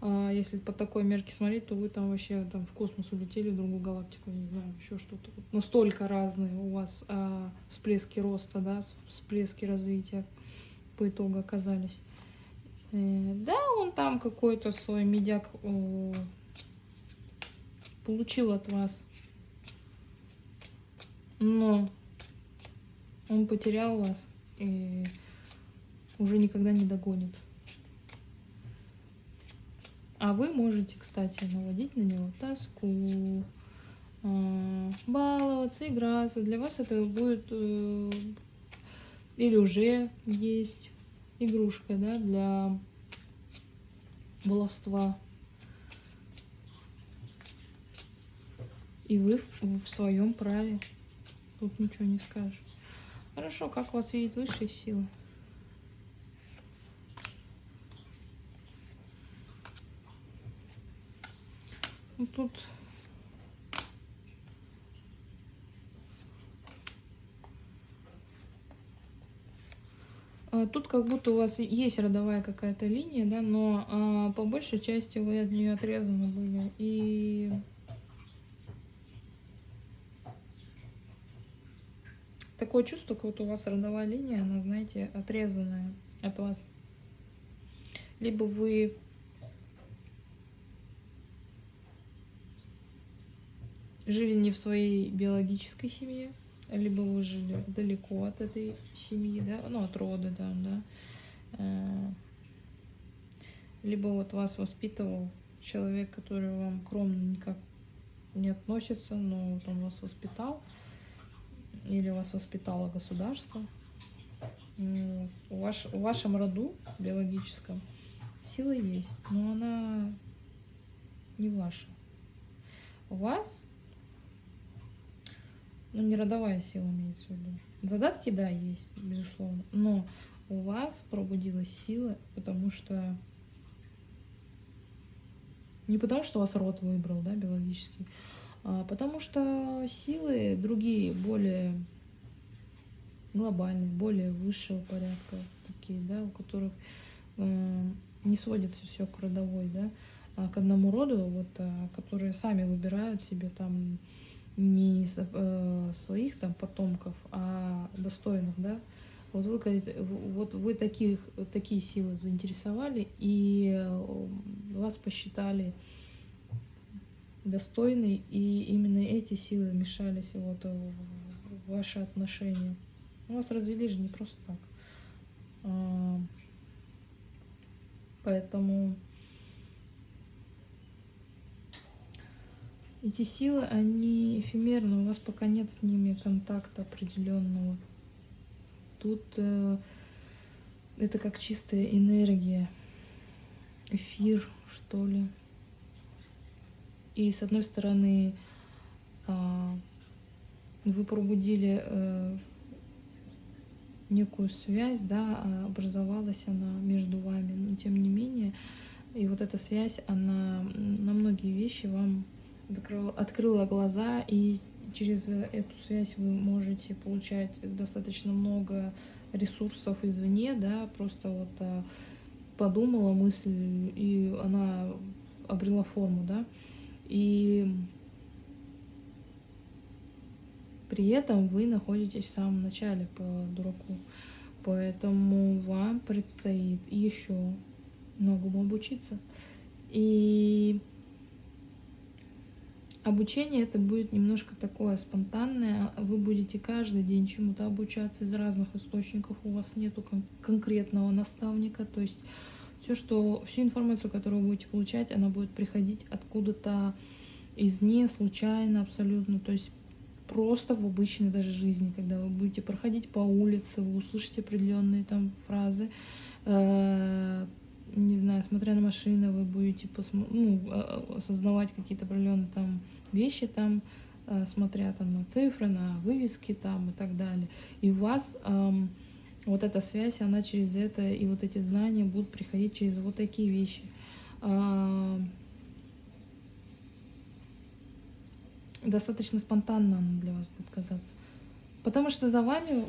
э, если по такой мерке смотреть, то вы там вообще там в космос улетели, в другую галактику, не знаю, еще что-то. Настолько разные у вас э, всплески роста, да, всплески развития по итогу оказались. Э, да, он там какой-то свой медяк э, получил от вас. Но он потерял вас и уже никогда не догонит. А вы можете, кстати, наводить на него тоску, э, баловаться, играться. Для вас это будет или уже есть игрушка, да, для баловства. И вы в своем праве. Тут ничего не скажешь. Хорошо, как вас видит высшие силы? Ну, тут А, тут как будто у вас есть родовая какая-то линия, да, но а, по большей части вы от нее отрезаны были. И такое чувство, как вот у вас родовая линия, она, знаете, отрезанная от вас. Либо вы жили не в своей биологической семье, либо вы жили далеко от этой семьи, да, ну, от рода, да, да, э, либо вот вас воспитывал человек, который вам кромно никак не относится, но вот он вас воспитал, или вас воспитало государство. В, ваш, в вашем роду биологическом сила есть, но она не ваша. У вас ну, не родовая сила имеется в виду. Задатки, да, есть, безусловно. Но у вас пробудилась сила, потому что... Не потому, что вас род выбрал, да, биологический, потому что силы другие, более глобальные, более высшего порядка, такие, да, у которых э, не сводится все к родовой, да, а к одному роду, вот, а, которые сами выбирают себе там не э, своих там потомков, а достойных, да. Вот вы, вот вы таких, такие силы заинтересовали, и э, вас посчитали достойной, и именно эти силы вмешались вот в ваши отношения. Вас развели же не просто так. А, поэтому Эти силы, они эфемерны, у вас пока нет с ними контакта определенного. Тут э, это как чистая энергия, эфир, что ли. И с одной стороны, а, вы пробудили э, некую связь, да, а образовалась она между вами, но тем не менее, и вот эта связь, она на многие вещи вам открыла, глаза, и через эту связь вы можете получать достаточно много ресурсов извне, да, просто вот а, подумала мысль, и она обрела форму, да, и при этом вы находитесь в самом начале по дураку. Поэтому вам предстоит еще многому обучиться. И обучение это будет немножко такое спонтанное. Вы будете каждый день чему-то обучаться из разных источников. У вас нету кон конкретного наставника. То есть все, что, всю информацию, которую вы будете получать, она будет приходить откуда-то извне, случайно абсолютно. То есть просто в обычной даже жизни, когда вы будете проходить по улице, вы услышите определенные там фразы, э, не знаю, смотря на машины, вы будете ну, а, осознавать какие-то определенные там вещи там, э, смотря там на цифры, на вывески там и так далее. И у вас э, вот эта связь, она через это, и вот эти знания будут приходить через вот такие вещи. Э, достаточно спонтанно она для вас будет казаться. Потому что за вами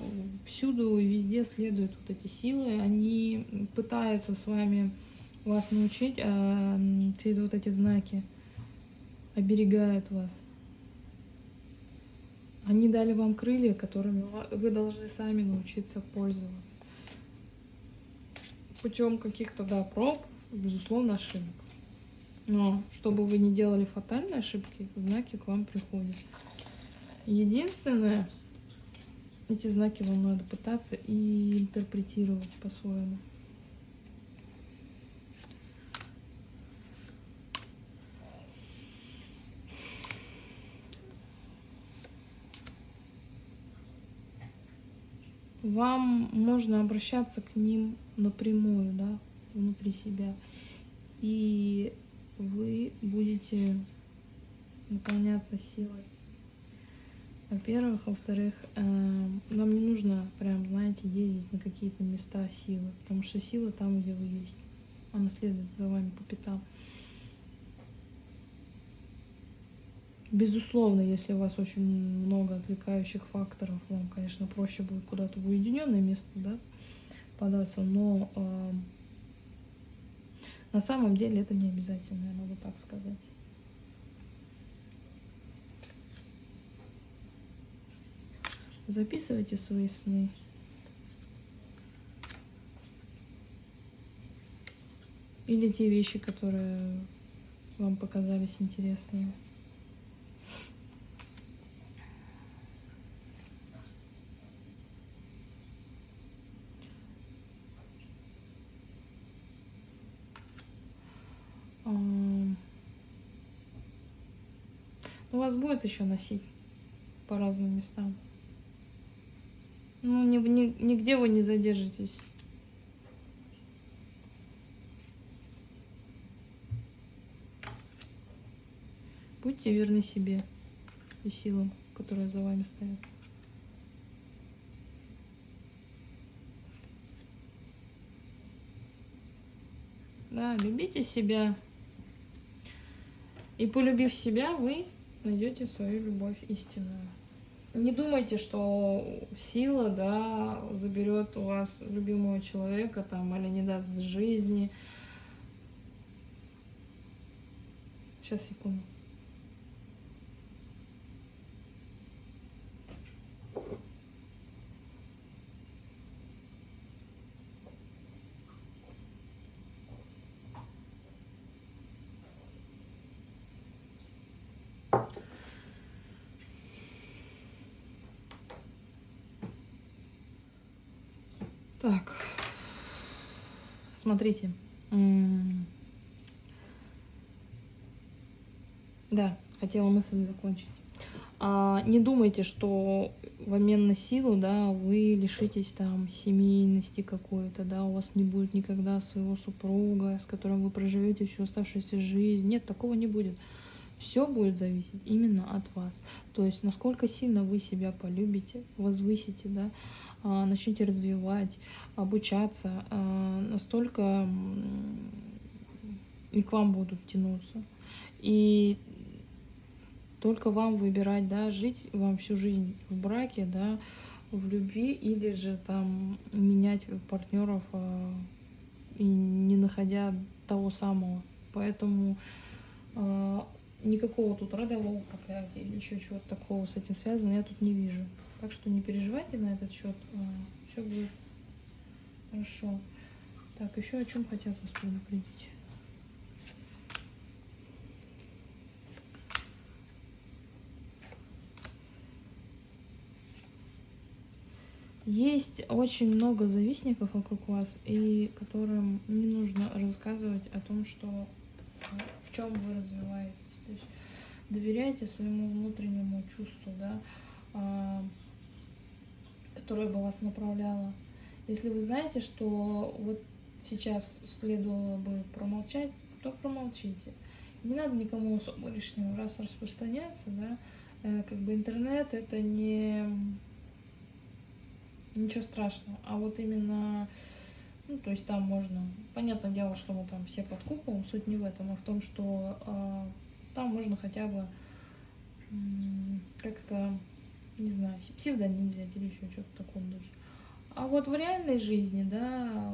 всюду и везде следуют вот эти силы, они пытаются с вами вас научить а, через вот эти знаки, оберегают вас. Они дали вам крылья, которыми вы должны сами научиться пользоваться. Путем каких-то, да, проб, безусловно, ошибок. Но чтобы вы не делали фатальные ошибки, знаки к вам приходят. Единственное, эти знаки вам надо пытаться и интерпретировать по-своему. Вам можно обращаться к ним напрямую, да, внутри себя. И вы будете наполняться силой. Во-первых, во-вторых, э, вам не нужно прям, знаете, ездить на какие-то места силы, потому что сила там, где вы есть. Она следует за вами по пятам. Безусловно, если у вас очень много отвлекающих факторов, вам, конечно, проще будет куда-то в уединенное место да, податься, но э, на самом деле это не обязательно, я могу так сказать. Записывайте свои сны. Или те вещи, которые вам показались интересными. У вас будет еще носить по разным местам. Ну, ни, ни, нигде вы не задержитесь. Будьте верны себе и силам, которые за вами стоят. Да, любите себя. И полюбив себя, вы найдете свою любовь истинную. Не думайте, что сила, да, заберет у вас любимого человека, там, или не даст жизни. Сейчас, секунду. Так, смотрите. Да, хотела мысль закончить. А, не думайте, что в обмен на силу, да, вы лишитесь там семейности какой-то, да, у вас не будет никогда своего супруга, с которым вы проживете всю оставшуюся жизнь. Нет, такого не будет. Все будет зависеть именно от вас. То есть, насколько сильно вы себя полюбите, возвысите, да, а, начнете развивать, обучаться, а, настолько и к вам будут тянуться. И только вам выбирать, да, жить вам всю жизнь в браке, да, в любви, или же там менять партнеров э, и не находя того самого. Поэтому никакого тут родового проклятия или еще чего-то такого с этим связано я тут не вижу. Так что не переживайте на этот счет, э, все будет хорошо. Так, еще о чем хотят вас предупредить. Есть очень много завистников вокруг вас, и которым не нужно рассказывать о том, что э, в чем вы развиваетесь. То есть доверяйте своему внутреннему чувству, да, а, которое бы вас направляло. Если вы знаете, что вот сейчас следовало бы промолчать, то промолчите. Не надо никому особо лишнего раз распространяться, да. Э, как бы интернет это не ничего страшного. А вот именно, ну, то есть там можно, понятное дело, что мы там все под куполом, суть не в этом, а в том, что э, там можно хотя бы как-то, не знаю, псевдоним взять или еще что-то в таком духе. А вот в реальной жизни, да,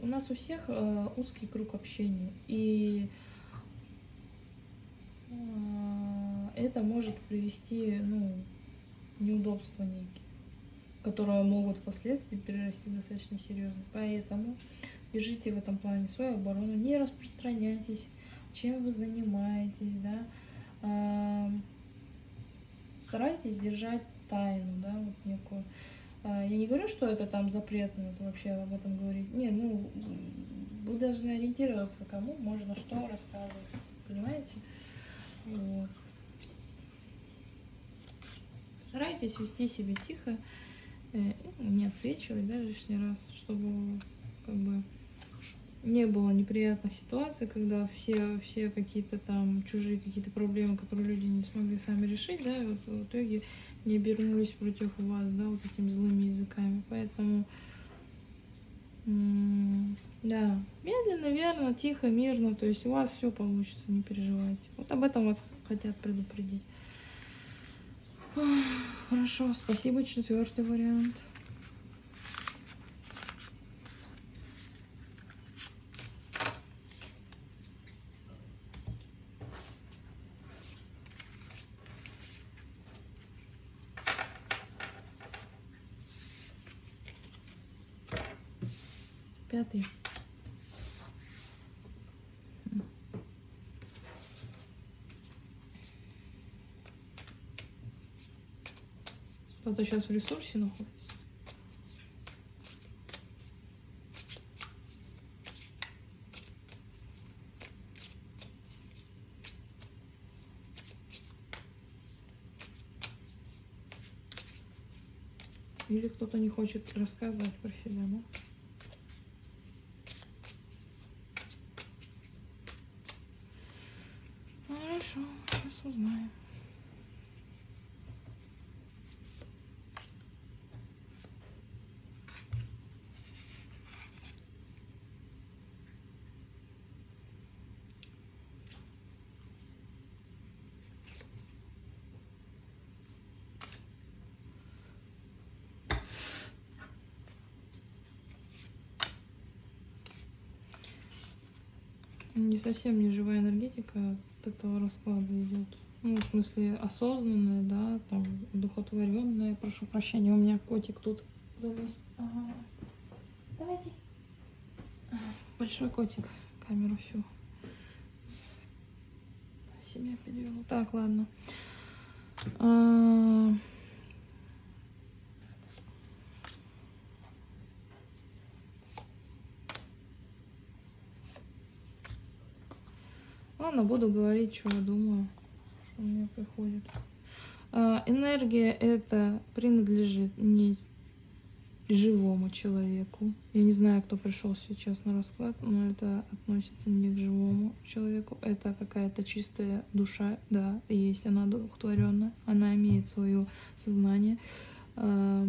у нас у всех э, узкий круг общения, и э, это может привести, ну, неудобства некие которые могут впоследствии перерасти достаточно серьезно. Поэтому держите в этом плане свою оборону, не распространяйтесь, чем вы занимаетесь, да. Старайтесь держать тайну, да, вот некую. А, я не говорю, что это там запретно, вот вообще об этом говорить. Не, ну, вы должны ориентироваться, кому можно что рассказывать, понимаете? Вот. Старайтесь вести себя тихо, Э, не отсвечивать, да, лишний раз, чтобы как бы не было неприятных ситуаций, когда все, все какие-то там чужие какие-то проблемы, которые люди не смогли сами решить, да, и вот в итоге не обернулись против вас, да, вот этими злыми языками. Поэтому, да, медленно, верно, тихо, мирно, то есть у вас все получится, не переживайте. Вот об этом вас хотят предупредить. Хорошо, спасибо. Четвертый вариант. Пятый. Кто-то сейчас в ресурсе находится. Или кто-то не хочет рассказывать про себя, да? Хорошо, сейчас узнаем. Не совсем не живая энергетика от этого расклада идет. Ну, в смысле, осознанная, да, там, духотворенная. Прошу прощения, у меня котик тут завис. Ага. Давайте. Большой котик. Камеру всю себя перевел. Так, ладно. А... Ладно, буду говорить, что я думаю, что мне приходит. А, энергия это принадлежит не живому человеку. Я не знаю, кто пришел сейчас на расклад, но это относится не к живому человеку. Это какая-то чистая душа, да, есть она двухтворенная, она имеет свое сознание. А,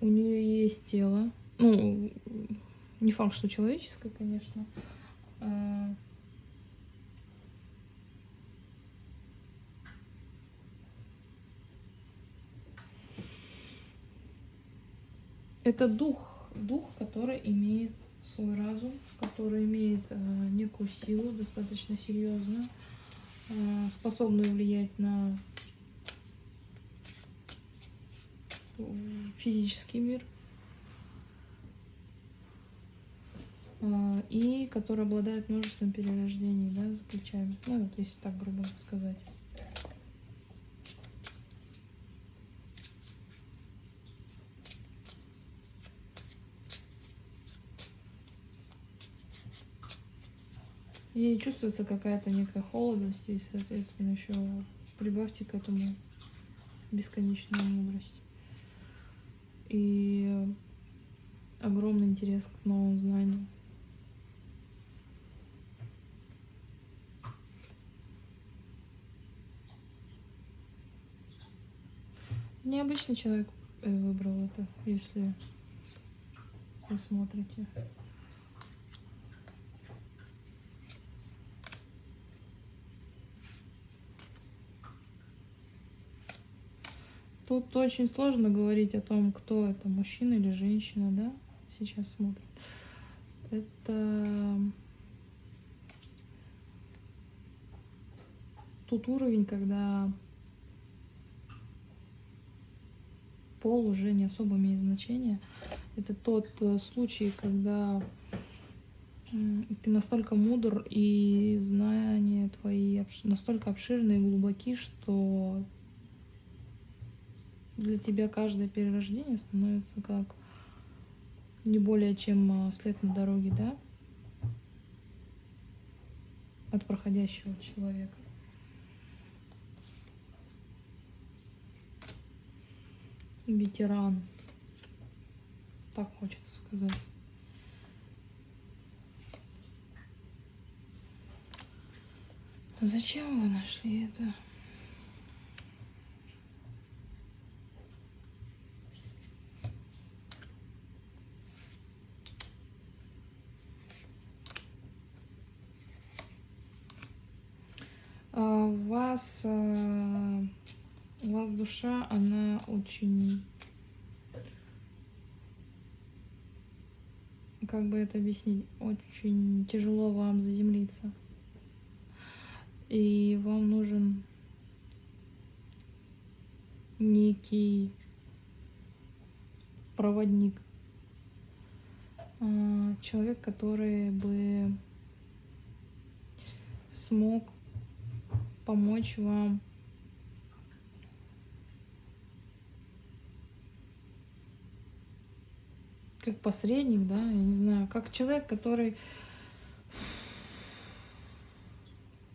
у нее есть тело, ну, не факт, что человеческое, конечно. А, это дух, дух, который имеет свой разум, который имеет э, некую силу, достаточно серьезную, э, способную влиять на физический мир, и который обладает множеством перерождений, да, за плечами. Ну, вот если так грубо сказать. И чувствуется какая-то некая холодность, и, соответственно, еще прибавьте к этому бесконечную мудрость. И огромный интерес к новым знаниям. Необычный человек э, выбрал это, если вы смотрите. Тут очень сложно говорить о том, кто это, мужчина или женщина, да, сейчас смотрит. Это тот уровень, когда пол уже не особо имеет значение. Это тот э, случай, когда ты настолько мудр и знания твои настолько обширные и глубоки, что для тебя каждое перерождение становится как не более чем а, след на дороге, да? От проходящего человека. Ветеран. Так хочется сказать. Зачем вы нашли это? вас, э, у вас душа, она очень, как бы это объяснить, очень тяжело вам заземлиться. И вам нужен некий проводник, э, человек, который бы смог помочь вам как посредник, да, я не знаю, как человек, который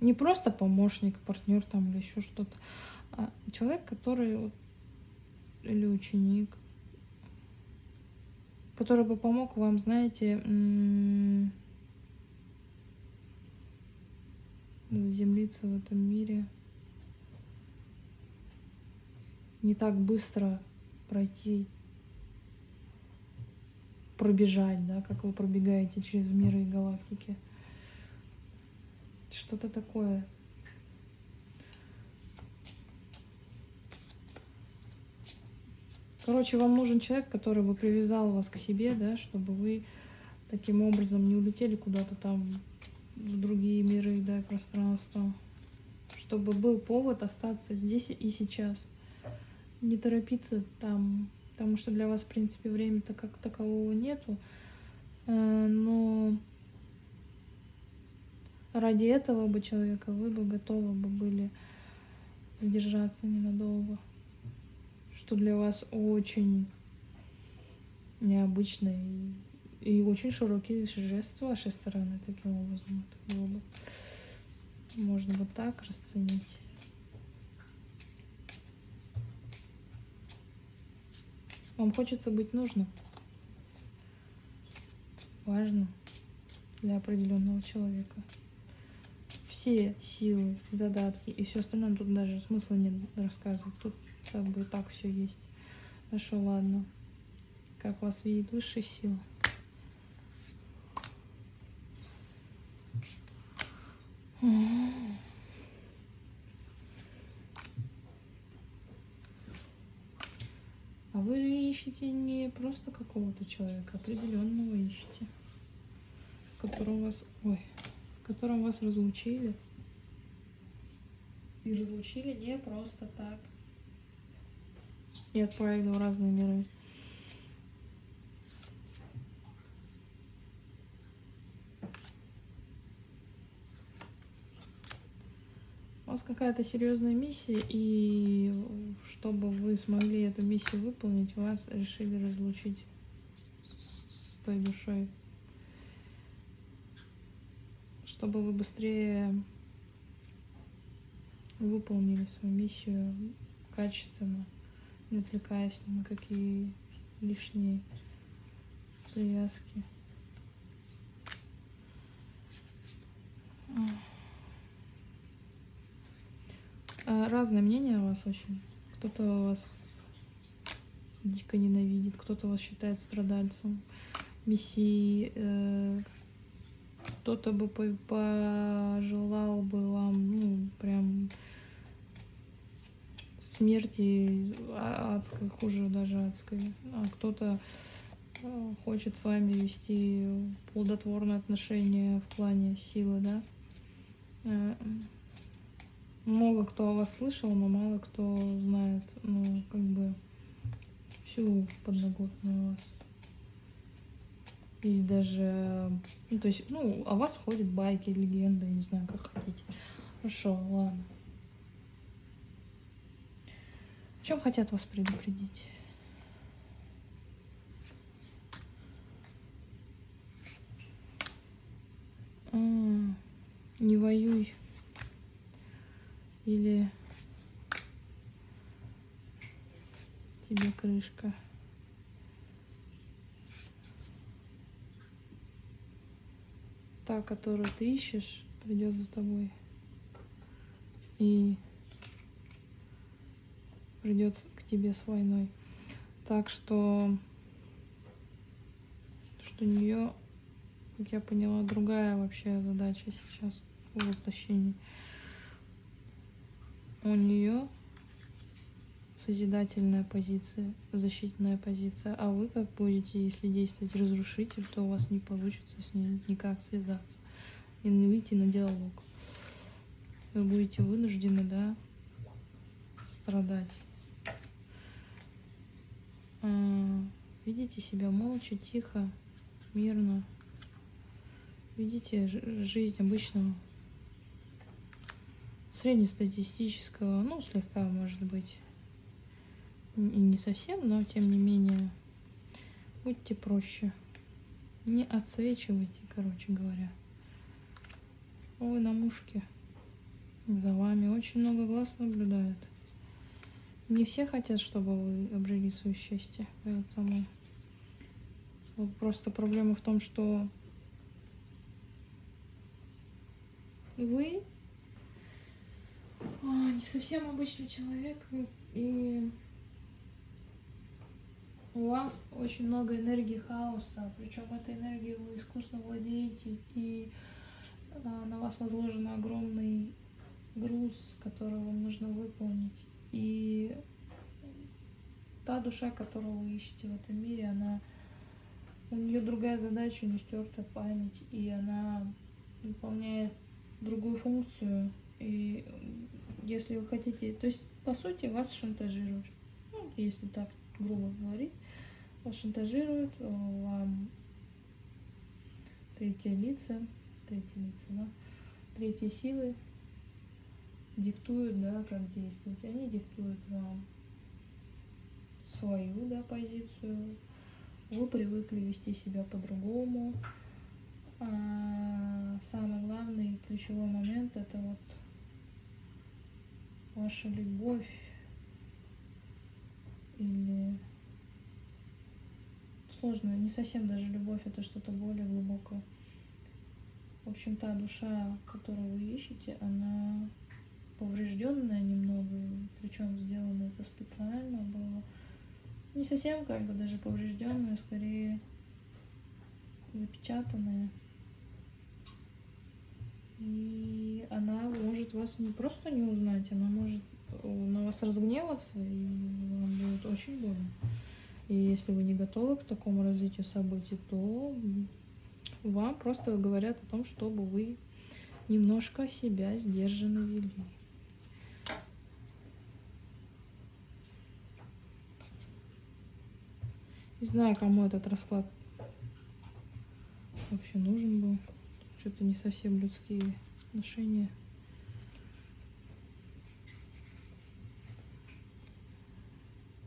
не просто помощник, партнер там или еще что-то, а человек, который или ученик, который бы помог вам, знаете, заземлиться в этом мире, не так быстро пройти, пробежать, да, как вы пробегаете через миры и галактики. Что-то такое. Короче, вам нужен человек, который бы привязал вас к себе, да, чтобы вы таким образом не улетели куда-то там в другие миры, да, пространства, чтобы был повод остаться здесь и сейчас. Не торопиться там, потому что для вас, в принципе, времени-то как такового нету, э, но ради этого бы человека вы бы готовы бы были задержаться ненадолго, что для вас очень необычно и и очень широкий жест с вашей стороны таким образом. Это было бы Можно вот так расценить. Вам хочется быть нужным. Важно для определенного человека. Все силы, задатки и все остальное тут даже смысла нет рассказывать. Тут как бы так все есть. Хорошо, ладно. Как вас видит высшая сила? А вы же ищете не просто какого-то человека, определенного ищете, которого вас, ой, с которым вас разлучили. И разлучили не просто так. И отправили в разные миры. Вас какая-то серьезная миссия, и чтобы вы смогли эту миссию выполнить, вас решили разлучить с, той душой. Чтобы вы быстрее выполнили свою миссию качественно, не отвлекаясь ни на какие лишние привязки. А, разное мнение о вас очень. Кто-то вас дико ненавидит, кто-то вас считает страдальцем, мессией, э, кто-то бы пожелал бы вам, ну, прям смерти адской, хуже даже адской, а кто-то э, хочет с вами вести плодотворные отношения в плане силы, да. Много кто о вас слышал, но мало кто знает, ну, как бы, всю подноготную вас. Есть даже, ну, то есть, ну, о вас ходят байки, легенды, не знаю, как хотите. Хорошо, ладно. В чем хотят вас предупредить? Не воюй или тебе крышка. Та, которую ты ищешь, придет за тобой. И придет к тебе с войной. Так что, что у нее, как я поняла, другая вообще задача сейчас в воплощении у нее созидательная позиция, защитная позиция, а вы как будете, если действовать разрушитель, то у вас не получится с ней никак связаться и выйти на диалог. Вы будете вынуждены, да, страдать. А, видите себя молча, тихо, мирно. Видите жизнь обычного среднестатистического, ну, слегка, может быть, и не совсем, но тем не менее, будьте проще. Не отсвечивайте, короче говоря. Ой, на мушке. За вами очень много глаз наблюдают. Не все хотят, чтобы вы обрели свое счастье, поэтому просто проблема в том, что вы не совсем обычный человек, и у вас очень много энергии хаоса, причем этой энергией вы искусно владеете, и а, на вас возложен огромный груз, который вам нужно выполнить. И та душа, которую вы ищете в этом мире, она у нее другая задача, у нее стертая память, и она выполняет другую функцию. И если вы хотите, то есть по сути вас шантажируют, ну, если так грубо говорить, вас шантажируют, э, вам третьи лица, третьи лица, да, третьи силы диктуют, да, как действовать. Они диктуют вам свою, да, позицию. Вы привыкли вести себя по-другому. А самый главный ключевой момент это вот ваша любовь или сложно, не совсем даже любовь, это что-то более глубокое. В общем, та душа, которую вы ищете, она поврежденная немного, причем сделано это специально было. Не совсем как бы даже поврежденная, скорее запечатанная. И она может вас не просто не узнать, она может на вас разгневаться, и вам будет очень больно. И если вы не готовы к такому развитию событий, то вам просто говорят о том, чтобы вы немножко себя сдержанно вели. Не знаю, кому этот расклад вообще нужен был. Что-то не совсем людские отношения.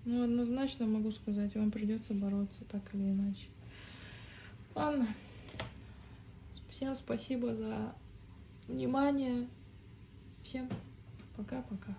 Ну, однозначно могу сказать, вам придется бороться так или иначе. Ладно. Всем спасибо за внимание. Всем пока-пока.